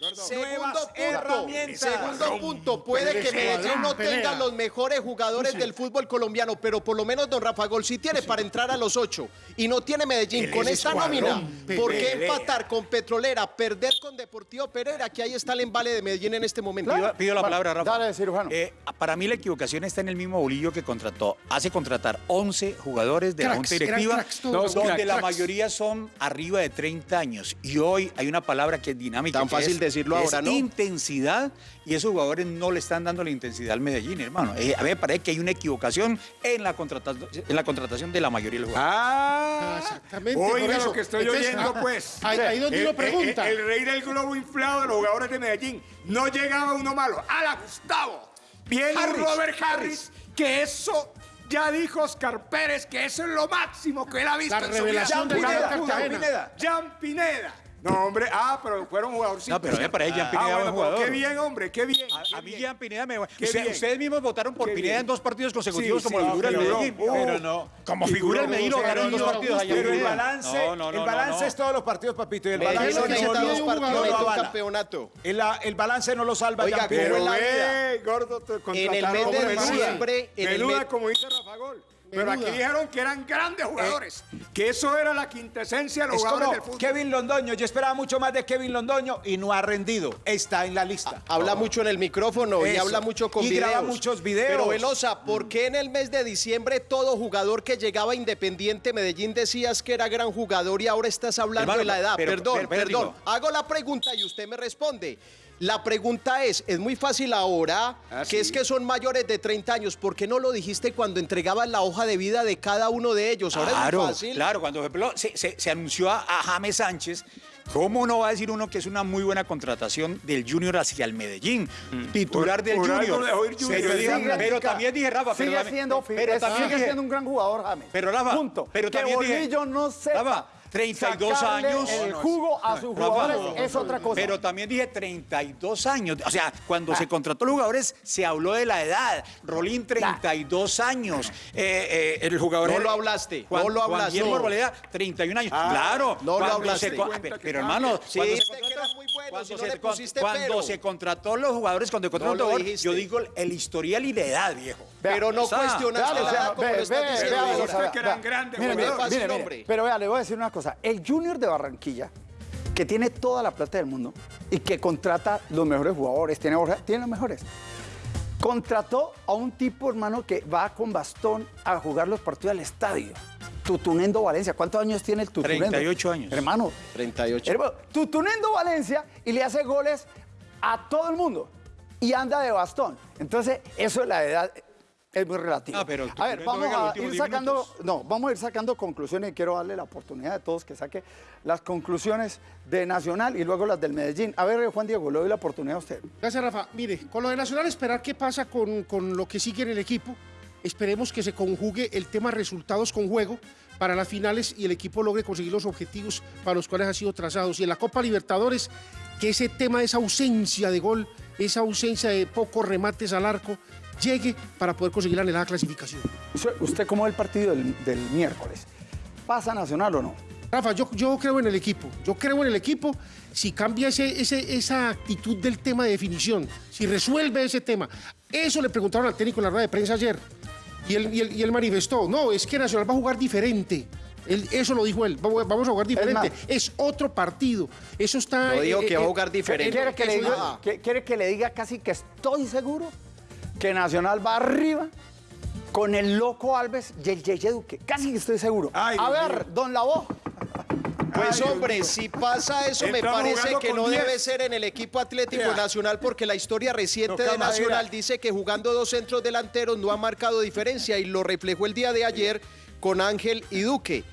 Segundo punto, herramientas. segundo punto, puede que Medellín no tenga los mejores jugadores del fútbol colombiano, pero por lo menos Don Rafa Gol sí tiene para entrar a los ocho. Y no tiene Medellín. Con es esta nómina, ¿por qué empatar con Petrolera, perder con Deportivo Pereira? Que ahí está el embale de Medellín en este momento. Pido, pido la palabra, Rafa. Dale, cirujano. Eh, para mí la equivocación está en el mismo bolillo que contrató. Hace contratar 11 jugadores de la Junta Directiva, cracks donde Cracks, la mayoría son arriba de 30 años. Y hoy hay una palabra que es dinámica. Tan fácil es- decirlo ahora, es ¿no? intensidad y esos jugadores no le están dando la intensidad al Medellín, hermano. Eh, a mí me parece que hay una equivocación en la, contratación, en la contratación de la mayoría de los jugadores. Ah, Exactamente, Oiga lo que estoy Entonces, oyendo, ah, pues. ahí- ahí donde El- uno pregunta. El, el rey del globo inflado de los jugadores de Medellín. No llegaba uno malo. ¡Hala, Gustavo! Viene Harris, Robert Harris, que eso. Ya dijo Oscar Pérez que eso es lo máximo que él ha visto La en su revelación vida. del Jan Pineda. Cartagena. Jan Pineda. No, hombre, ah, pero fueron jugadorcitos. No, pero me parece Jan Pineda ah, buen bueno, pero jugador. Qué bien, hombre, qué bien. A, qué a mí bien. Jean Pineda me... Qué Usted- bien. ustedes mismos votaron por Qué Pineda bien. en dos partidos consecutivos Sí, como sí, figura del. Medellín. Uh, Pero no. Como figura del Medellín lo Pero votaron en dos partidos allá. Pero el Pineda. balance, No, no, el no, balance no. es todos los partidos, papito. Y el balance no, no, partidos campeonato. El, el balance no lo salva Oiga, Jean Pineda. pero eh, gordo, En el contrataron mes de diciembre, el Menuda, como dice Rafa Gol. Pero aquí dijeron que eran grandes jugadores, que eso era la quintesencia de los Es jugadores como del fútbol. Kevin Londoño. Yo esperaba mucho más de Kevin Londoño y no ha rendido. Está en la lista. Habla mucho en el micrófono y habla mucho con Y videos. graba muchos videos. Pero Velosa, ¿por qué en el mes de diciembre todo jugador que llegaba a Independiente Medellín decías que era gran jugador y ahora estás hablando Hermano, de la edad? pero- perdón, pero- pero perdón. digo- Hago la pregunta y usted me responde. La pregunta es, es muy fácil ahora, Ah, que es que son mayores de 30 años. ¿Por qué no lo dijiste cuando entregabas la hoja de vida de cada uno de ellos? Ahora es Claro, muy fácil. claro, cuando se, se- se anunció a, a James Sánchez, ¿cómo no va a decir uno que es una muy buena contratación del Junior hacia el Medellín? Titular Por- del Junior. Pero, dije- pero también dije, Rafa, pero, Sigue también- siendo, pero es- también sigue dije- siendo un gran jugador, James. Pero Rafa, Punto. pero que también dije- Bolillo no sepa Rafa, 32 sacarle años. el jugo a sus Rafa, jugadores es otra cosa. Pero también dije 32 años. O sea, cuando se contrató a los jugadores, se habló de la edad. Rolín, 32 años. Eh, eh, el jugador. No lo hablaste, Juan- no lo Juan hablaste. Guillermo Arboleda, 31 años. claro. no lo hablaste. se pero hermano, Sí, cuando se contrató- muy cuando no se- cuando se contrató los jugadores, cuando se contrató No a un lo jugador, dijiste. yo digo el historial y la edad, viejo. Pero no la edad como lo estás ve, diciendo. Usted que eran grandes. Pero vea, le voy a decir una cosa. El Junior de Barranquilla, que tiene toda la plata del mundo y que contrata los mejores jugadores, tiene, tiene los mejores. Contrató a un tipo, hermano, que va con bastón a jugar los partidos al estadio. Tutunendo Valencia. ¿Cuántos años tiene el Tutunendo? 38 años. Hermano, 38. Hermano, Tutunendo Valencia y le hace goles a todo el mundo. Y anda de bastón. Entonces, eso de la edad es muy relativo. Ah, pero a ver, vamos a ir 10 sacando, minutos. no, vamos a ir sacando conclusiones y quiero darle la oportunidad a todos que saque las conclusiones de Nacional y luego las del Medellín. A ver, Juan Diego, le doy la oportunidad a usted. Gracias, Rafa. Mire, con lo de Nacional, esperar qué pasa con, con lo que sigue en el equipo. Esperemos que se conjugue el tema resultados con juego para las finales y el equipo logre conseguir los objetivos para los cuales ha sido trazados. Y en la Copa Libertadores, que ese tema de esa ausencia de gol, esa ausencia de pocos remates al arco, llegue para poder conseguir la anhelada clasificación. Usted- ¿Usted cómo ve el partido del, del miércoles? ¿Pasa Nacional o no? Rafa, yo, yo creo en el equipo. Yo creo en el equipo si cambia ese, ese- esa actitud del tema de definición, si resuelve ese tema. Eso le preguntaron al técnico en la rueda de prensa ayer. Y él, y él- y él manifestó, no, es que Nacional va a jugar diferente. Él- eso lo dijo él, vamos a jugar diferente. Es, otro partido. Eso está... No dijo eh, que va a eh, jugar diferente. ¿Quiere que, le eso diga, ya- que- quiere que le diga casi que estoy seguro que Nacional va arriba con el loco Alves y el Yeye Duque? Casi que estoy seguro. Ay, a Dios ver, don Lavó. Pues Ay, hombre, si pasa eso, me parece que no 10. debe ser en el equipo Atlético. Nacional, porque la historia reciente de Nacional madera. dice que jugando dos centros delanteros no ha marcado diferencia y lo reflejó el día de ayer con Ángel y Duque.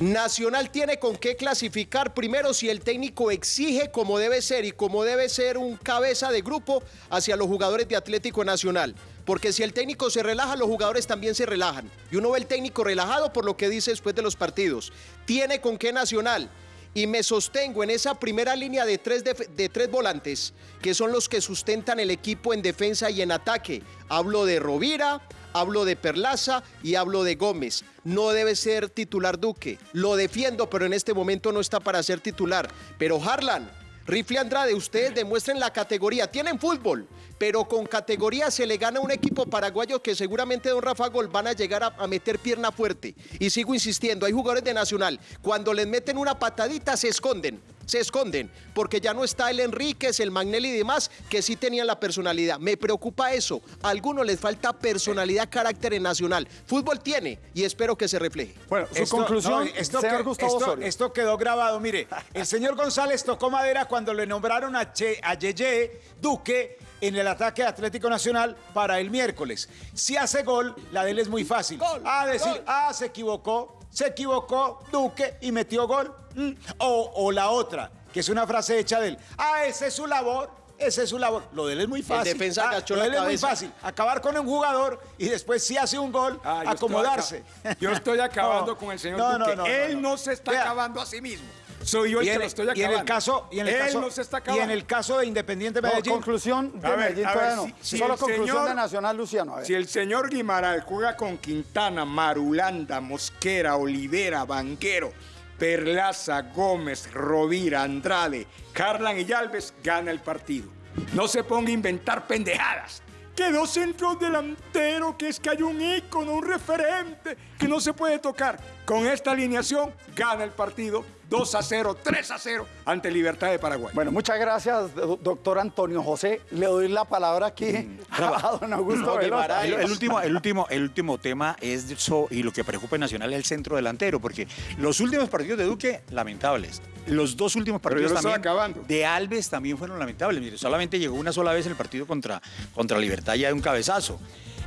Nacional tiene con qué clasificar primero si el técnico exige como debe ser y como debe ser un cabeza de grupo hacia los jugadores de Atlético Nacional. Porque si el técnico se relaja, los jugadores también se relajan. Y uno ve el técnico relajado por lo que dice después de los partidos. Tiene con qué Nacional y me sostengo en esa primera línea de tres, def- de tres volantes, que son los que sustentan el equipo en defensa y en ataque. Hablo de Rovira, hablo de Perlaza y hablo de Gómez. No debe ser titular Duque. Lo defiendo, pero en este momento no está para ser titular. Pero Harlan, Rifle Andrade, ustedes demuestren la categoría. Tienen fútbol, pero con categoría se le gana a un equipo paraguayo que seguramente Don Rafa Gol van a llegar a, a meter pierna fuerte. Y sigo insistiendo, hay jugadores de Nacional, cuando les meten una patadita se esconden, se esconden, porque ya no está el Enríquez, el Magnelli y demás, que sí tenían la personalidad. Me preocupa eso. A algunos les falta personalidad, carácter en Nacional. Fútbol tiene y espero que se refleje. Bueno, su Esto- conclusión, no, esto, señor que- Gustavo esto- Osorio. esto quedó grabado. Mire, el señor González tocó madera cuando le nombraron a, che, a Yeye Duque en el ataque de Atlético Nacional para el miércoles. Si hace gol, la de él es muy fácil. a decir, ah, se equivocó, se equivocó Duque y metió gol. Mm. O, o la otra, que es una frase hecha de él. Ah, esa es su labor. Esa es su labor. Lo de él es muy fácil. defensa Ah, lo de la él es muy fácil. Acabar con un jugador y después si hace un gol, Ah, yo estoy acomodarse. Yo estoy acabando No, con el señor no, Duque. no, no, Él no, no, se está Vea. acabando a sí mismo. Soy yo el y que en, lo estoy y acabando. en el caso y en el Él caso no se está y acabando. en el caso de Independiente No, Medellín conclusión de A ver, Medellín a todavía ver, no. si- si Solo conclusión señor- de Nacional, Luciano. A ver. Si el señor Guimaral juega con Quintana, Marulanda, Mosquera, Olivera, Banquero, Perlaza, Gómez, Rovira, Andrade, Carlan y Alves, gana el partido. No se ponga a inventar pendejadas. Que dos centros delanteros, que es que hay un ícono, un referente, que no se puede tocar. Con esta alineación, gana el partido 2 a 0, 3 a 0 ante Libertad de Paraguay. Bueno, muchas gracias, do- doctor Antonio José. Le doy la palabra aquí a don Augusto Velosa. El, el último, el, último, el último tema es eso, y lo que preocupa en Nacional es el centro delantero, porque los últimos partidos de Duque, lamentables. Los dos últimos partidos también acabando. de Alves también fueron lamentables. Mire, solamente llegó una sola vez en el partido contra, contra Libertad ya de un cabezazo.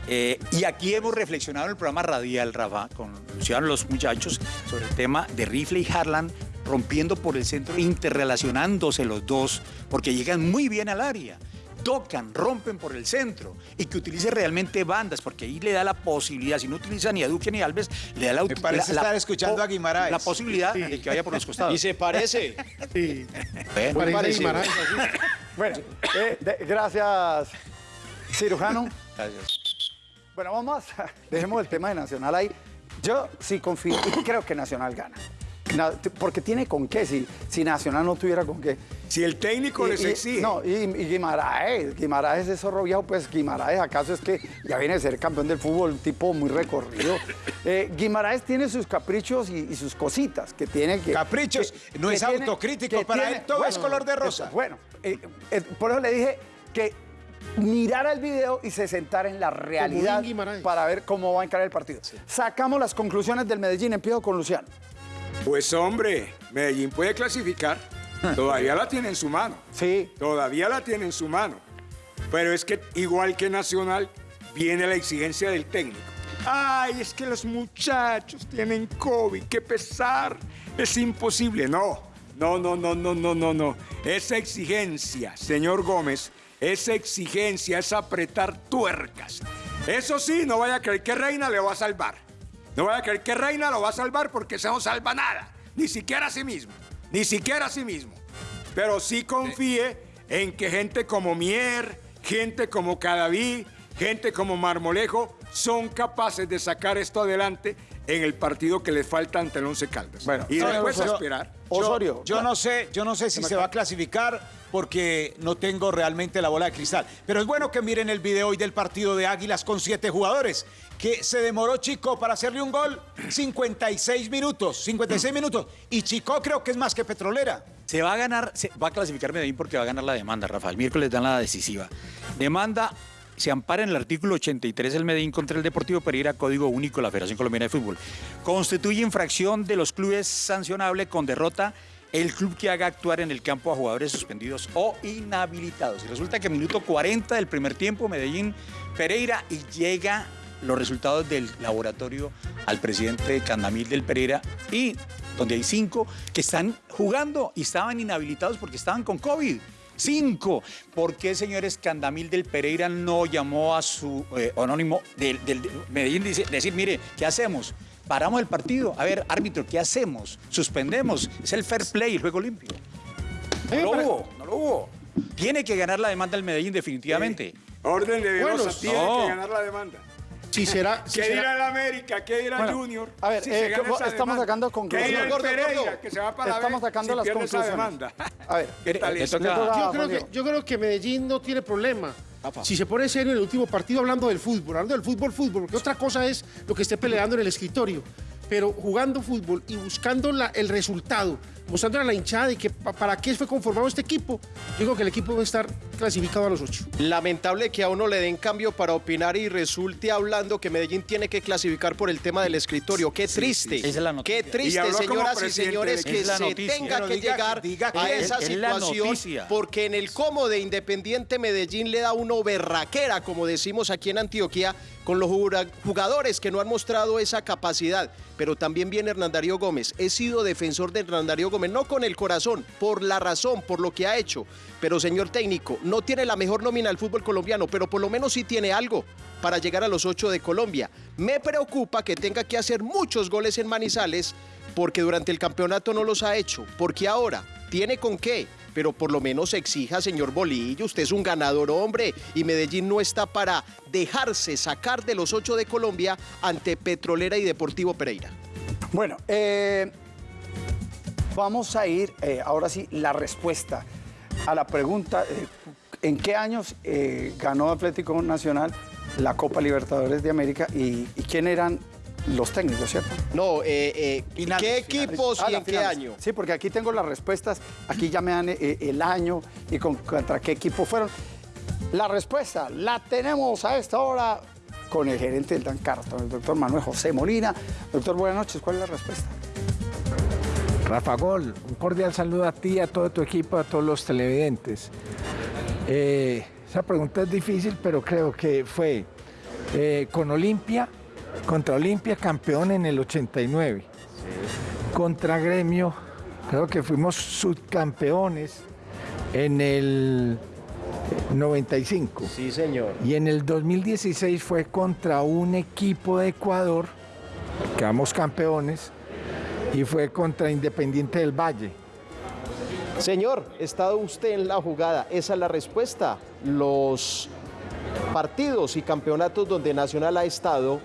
Eh, y aquí hemos reflexionado en el programa radial, Rafa, con Luciano los muchachos, sobre el tema de Rifle y Harlan rompiendo por el centro, interrelacionándose los dos, porque llegan muy bien al área. Tocan, rompen por el centro y que utilice realmente bandas, porque ahí le da la posibilidad, si no utiliza ni a Duque ni a Alves, le da la Me parece la- estar la- escuchando a Guimaraes. La posibilidad de que vaya por los costados. Y se parece. Bueno, Muy Parece parecido. Guimaraes. Bueno, eh, de- gracias, cirujano. Gracias. Bueno, vamos. Dejemos el tema de Nacional ahí. Yo sí confío y creo que Nacional gana. Porque tiene con qué, si, si Nacional no tuviera con qué. Si el técnico Y- les y- exige. No, y, y Guimaraes, Guimaraes es zorro viejo, pues Guimaraes, ¿acaso es que ya viene a ser campeón del fútbol, un tipo muy recorrido? Eh, Guimaraes tiene sus caprichos y, y sus cositas que tiene que... Caprichos, no es autocrítico, para él todo es color de rosa. eso, Bueno, eh, eh, por eso le dije que mirara el video y se sentara en la realidad para ver cómo va a encarar el partido. Sacamos las conclusiones del Medellín, empiezo con Luciano. Pues hombre, Medellín puede clasificar. Todavía la tiene en su mano. Sí. Todavía la tiene en su mano. Pero es que igual que Nacional, viene la exigencia del técnico. Ay, es que los muchachos tienen COVID, qué pesar. Es imposible. No, no, no, no, no, no, no, no. Esa exigencia, señor Gómez, esa exigencia es apretar tuercas. Eso sí, no vaya a creer que Reina le va a salvar. No vaya a creer que Reina lo va a salvar porque ese no salva nada. Ni siquiera a sí mismo. Ni siquiera a sí mismo. Pero sí confíe en que gente como Mier, gente como Cadaví, gente como Marmolejo son capaces de sacar esto adelante en el partido que les falta ante el Once Caldas. Bueno, y después a Osorio- esperar. Osorio. Yo no sé, yo no sé si se va a clasificar porque no tengo realmente la bola de cristal. Pero es bueno que miren el video hoy del partido de Águilas con siete jugadores. Que se demoró Chico para hacerle un gol 56 minutos. 56 minutos. Y Chico creo que es más que petrolera. Se va a ganar, se va a clasificar Medellín porque va a ganar la demanda, Rafael. Miércoles dan la decisiva. Demanda, se ampara en el artículo 83 del Medellín contra el Deportivo Pereira, Código Único de la Federación Colombiana de Fútbol. Constituye infracción de los clubes sancionable con derrota el club que haga actuar en el campo a jugadores suspendidos o inhabilitados. Y resulta que minuto 40 del primer tiempo, Medellín, Pereira, y llega los resultados del laboratorio al presidente Candamil del Pereira y donde hay cinco que están jugando y estaban inhabilitados porque estaban con COVID. Cinco. ¿Por qué, señores, Candamil del Pereira no llamó a su eh, anónimo del, del- de Medellín? Dice, decir, mire, ¿qué hacemos? Paramos el partido. A ver, árbitro, ¿qué hacemos? Suspendemos. Es el fair play, el juego limpio. No lo hubo, no lo hubo. Tiene que ganar la demanda el Medellín definitivamente. Orden de Velosa Bueno, tiene no. que ganar la demanda. Si será. si ¿Qué será- dirá el América? ¿Qué dirá Bueno, Junior? a ver, si eh, se gana ¿cómo- esa estamos demanda? sacando ¿Qué conclusiones. dirá el Gordo, Pereira, gordo. que se va para Estamos sacando si las conclusiones. demanda? A ver, ¿Qué tal le eso? toca- toca- Yo creo, que, Diego. yo creo que Medellín no tiene problema. Si se pone serio en el último partido hablando del fútbol, hablando del fútbol, fútbol, porque otra cosa es lo que esté peleando en el escritorio. Pero jugando fútbol y buscando la- el resultado, mostrándole a la hinchada de que pa- para qué fue conformado este equipo, yo creo que el equipo va a estar clasificado a los ocho. Lamentable que a uno le den cambio para opinar y resulte hablando que Medellín tiene que clasificar por el tema del escritorio. Qué triste. Esa es la noticia. Qué Y triste, señoras y señores, que Es se noticia. tenga Pero que diga- llegar diga a esa es- es situación porque en el como de Independiente Medellín le da uno berraquera, como decimos aquí en Antioquia, con los jugadores que no han mostrado esa capacidad. Pero también viene Hernán Darío Gómez. He sido defensor de Hernán Darío Gómez, no con el corazón, por la razón, por lo que ha hecho. Pero señor técnico, no tiene la mejor nómina del fútbol colombiano, pero por lo menos sí tiene algo para llegar a los ocho de Colombia. Me preocupa que tenga que hacer muchos goles en Manizales porque durante el campeonato no los ha hecho. Porque ahora tiene con qué, pero por lo menos exija, señor Bolillo, usted es un ganador hombre y Medellín no está para dejarse sacar de los ocho de Colombia ante Petrolera y Deportivo Pereira. Bueno, eh, vamos a ir, eh, ahora sí, la respuesta a la pregunta, eh, ¿en qué años eh, ganó Atlético Nacional la Copa Libertadores de América y, y quién eran los técnicos, cierto? No, eh, eh, Finales, ¿qué equipos Ah, y la en qué año? Sí, porque aquí tengo las respuestas, aquí ya me dan eh, el año y con, contra qué equipo fueron. La respuesta la tenemos a esta hora con el gerente del Dan Carton, el doctor Manuel José Molina. Doctor, buenas noches, ¿cuál es la respuesta? Rafa Gol, un cordial saludo a ti, a todo tu equipo, a todos los televidentes. Eh, esa pregunta es difícil, pero creo que fue eh, con Olimpia, contra Olimpia campeón en el 89. Contra Gremio, creo que fuimos subcampeones en el 95. Sí, señor. Y en el 2016 fue contra un equipo de Ecuador, quedamos campeones, y fue contra Independiente del Valle. Señor, ¿está usted en la jugada? Esa es la respuesta. Los partidos y campeonatos donde Nacional ha estado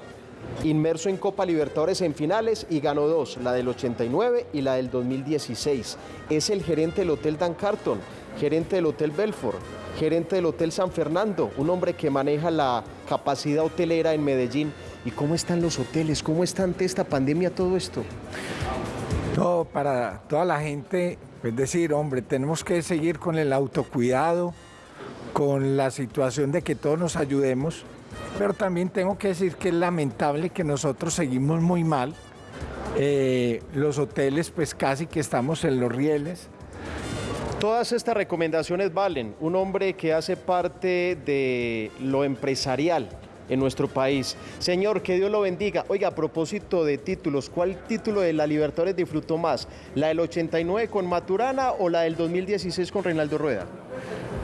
inmerso en Copa Libertadores en finales y ganó dos, la del 89 y la del 2016. Es el gerente del Hotel Dan Carton, gerente del Hotel Belfort, gerente del Hotel San Fernando, un hombre que maneja la capacidad hotelera en Medellín. ¿Y cómo están los hoteles? ¿Cómo está ante esta pandemia todo esto? No, para toda la gente, es decir, hombre, tenemos que seguir con el autocuidado, con la situación de que todos nos ayudemos, pero también tengo que decir que es lamentable que nosotros seguimos muy mal. Eh, los hoteles, pues casi que estamos en los rieles. Todas estas recomendaciones valen. Un hombre que hace parte de lo empresarial en nuestro país. Señor, que Dios lo bendiga. Oiga, a propósito de títulos, ¿cuál título de la Libertadores disfrutó más? ¿La del 89 con Maturana o la del 2016 con Reinaldo Rueda?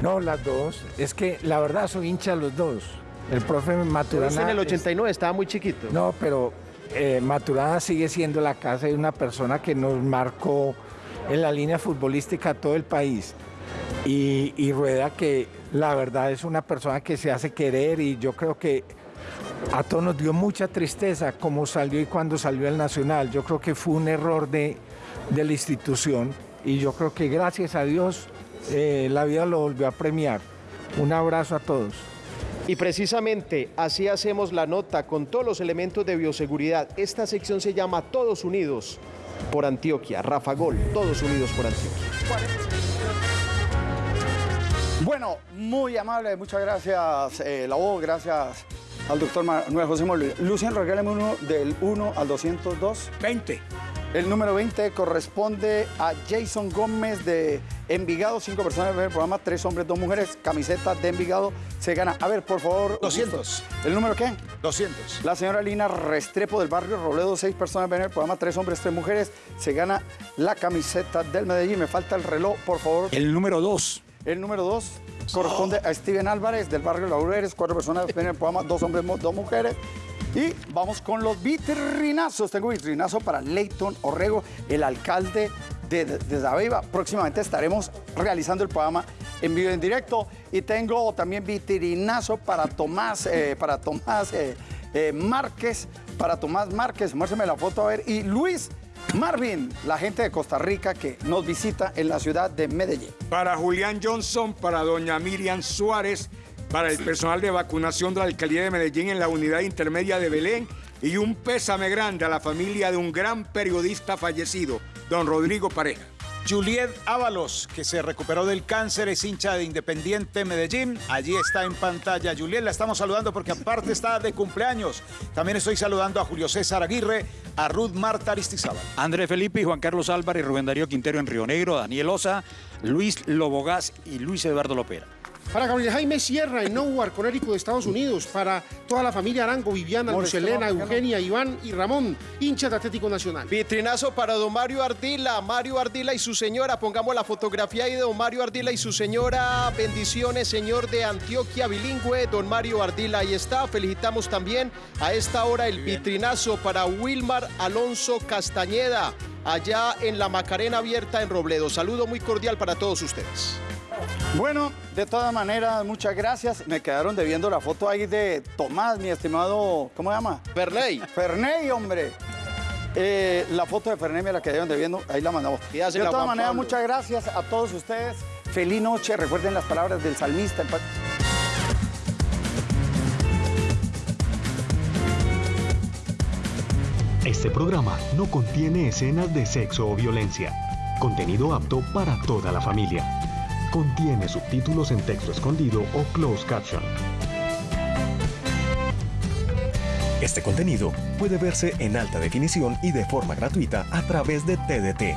No, las dos. Es que la verdad soy hincha los dos. El profe Pero Maturana. usted en el es- 89 estaba muy chiquito. No, pero eh, Maturana sigue siendo la casa de una persona que nos marcó en la línea futbolística todo el país. Y, y Rueda que la verdad es una persona que se hace querer y yo creo que a todos nos dio mucha tristeza cómo salió y cuando salió el Nacional. Yo creo que fue un error de, de la institución y yo creo que gracias a Dios eh, la vida lo volvió a premiar. Un abrazo a todos. Y precisamente así hacemos la nota con todos los elementos de bioseguridad. Esta sección se llama Todos Unidos por Antioquia. Rafa Gol, Todos Unidos por Antioquia. Bueno, muy amable, muchas gracias, eh, la voz, gracias al doctor Manuel José Molina. Lucien, regálame uno del 1 al 202. 20. El número 20 corresponde a Jason Gómez de Envigado, cinco personas en el programa, tres hombres, dos mujeres, camiseta de Envigado, se gana. A ver, por favor. 200. ¿El número qué? 200. La señora Lina Restrepo del barrio Robledo, seis personas ven el programa, tres hombres, tres mujeres, se gana la camiseta del Medellín. Me falta el reloj, por favor. El número dos. El número dos corresponde a Steven Álvarez del barrio Laureles, cuatro personas ven el programa, dos hombres, dos mujeres. Y vamos con los vitrinazos. Tengo vitrinazo para Leighton Orrego, el alcalde de, de. Próximamente estaremos realizando el programa en vivo y en directo. Y tengo también vitrinazo para Tomás, eh, para Tomás eh, eh, Márquez, para Tomás Márquez, muéstrame la foto a ver, y Luis Marvin, la gente de Costa Rica que nos visita en la ciudad de Medellín. Para Julián Johnson, para doña Miriam Suárez, para el personal de vacunación de la Alcaldía de Medellín en la unidad intermedia de Belén y un pésame grande a la familia de un gran periodista fallecido, don Rodrigo Pareja. Juliet Ábalos, que se recuperó del cáncer, es hincha de Independiente Medellín. Allí está en pantalla. Juliet, la estamos saludando porque aparte está de cumpleaños. También estoy saludando a Julio César Aguirre, a Ruth Marta Aristizábal. André Felipe y Juan Carlos Álvarez, Rubén Darío Quintero en Río Negro, Daniel Osa, Luis Lobogás y Luis Eduardo Lopera. Para Gabriel Jaime Sierra en Newark, Connecticut, de Estados Unidos. Para toda la familia Arango, Viviana, Lucelena, Eugenia, Iván y Ramón, hinchas de Atlético Nacional. Vitrinazo para don Mario Ardila, Mario Ardila y su señora. Pongamos la fotografía ahí de don Mario Ardila y su señora. Bendiciones, señor de Antioquia bilingüe, don Mario Ardila. Ahí está. Felicitamos también a esta hora el vitrinazo para Wilmar Alonso Castañeda, allá en la Macarena Abierta en Robledo. Saludo muy cordial para todos ustedes. Bueno, de todas maneras, muchas gracias. Me quedaron debiendo la foto ahí de Tomás, mi estimado, ¿cómo se llama? Ferney. Ferney, hombre. Eh, la foto de Ferney me la quedaron debiendo, ahí la mandamos. De Pídasela a todas Juan maneras, Pablo. muchas gracias a todos ustedes. Feliz noche, recuerden las palabras del salmista. Este programa no contiene escenas de sexo o violencia. Contenido apto para toda la familia. Contiene subtítulos en texto escondido o closed caption. Este contenido puede verse en alta definición y de forma gratuita a través de TDT,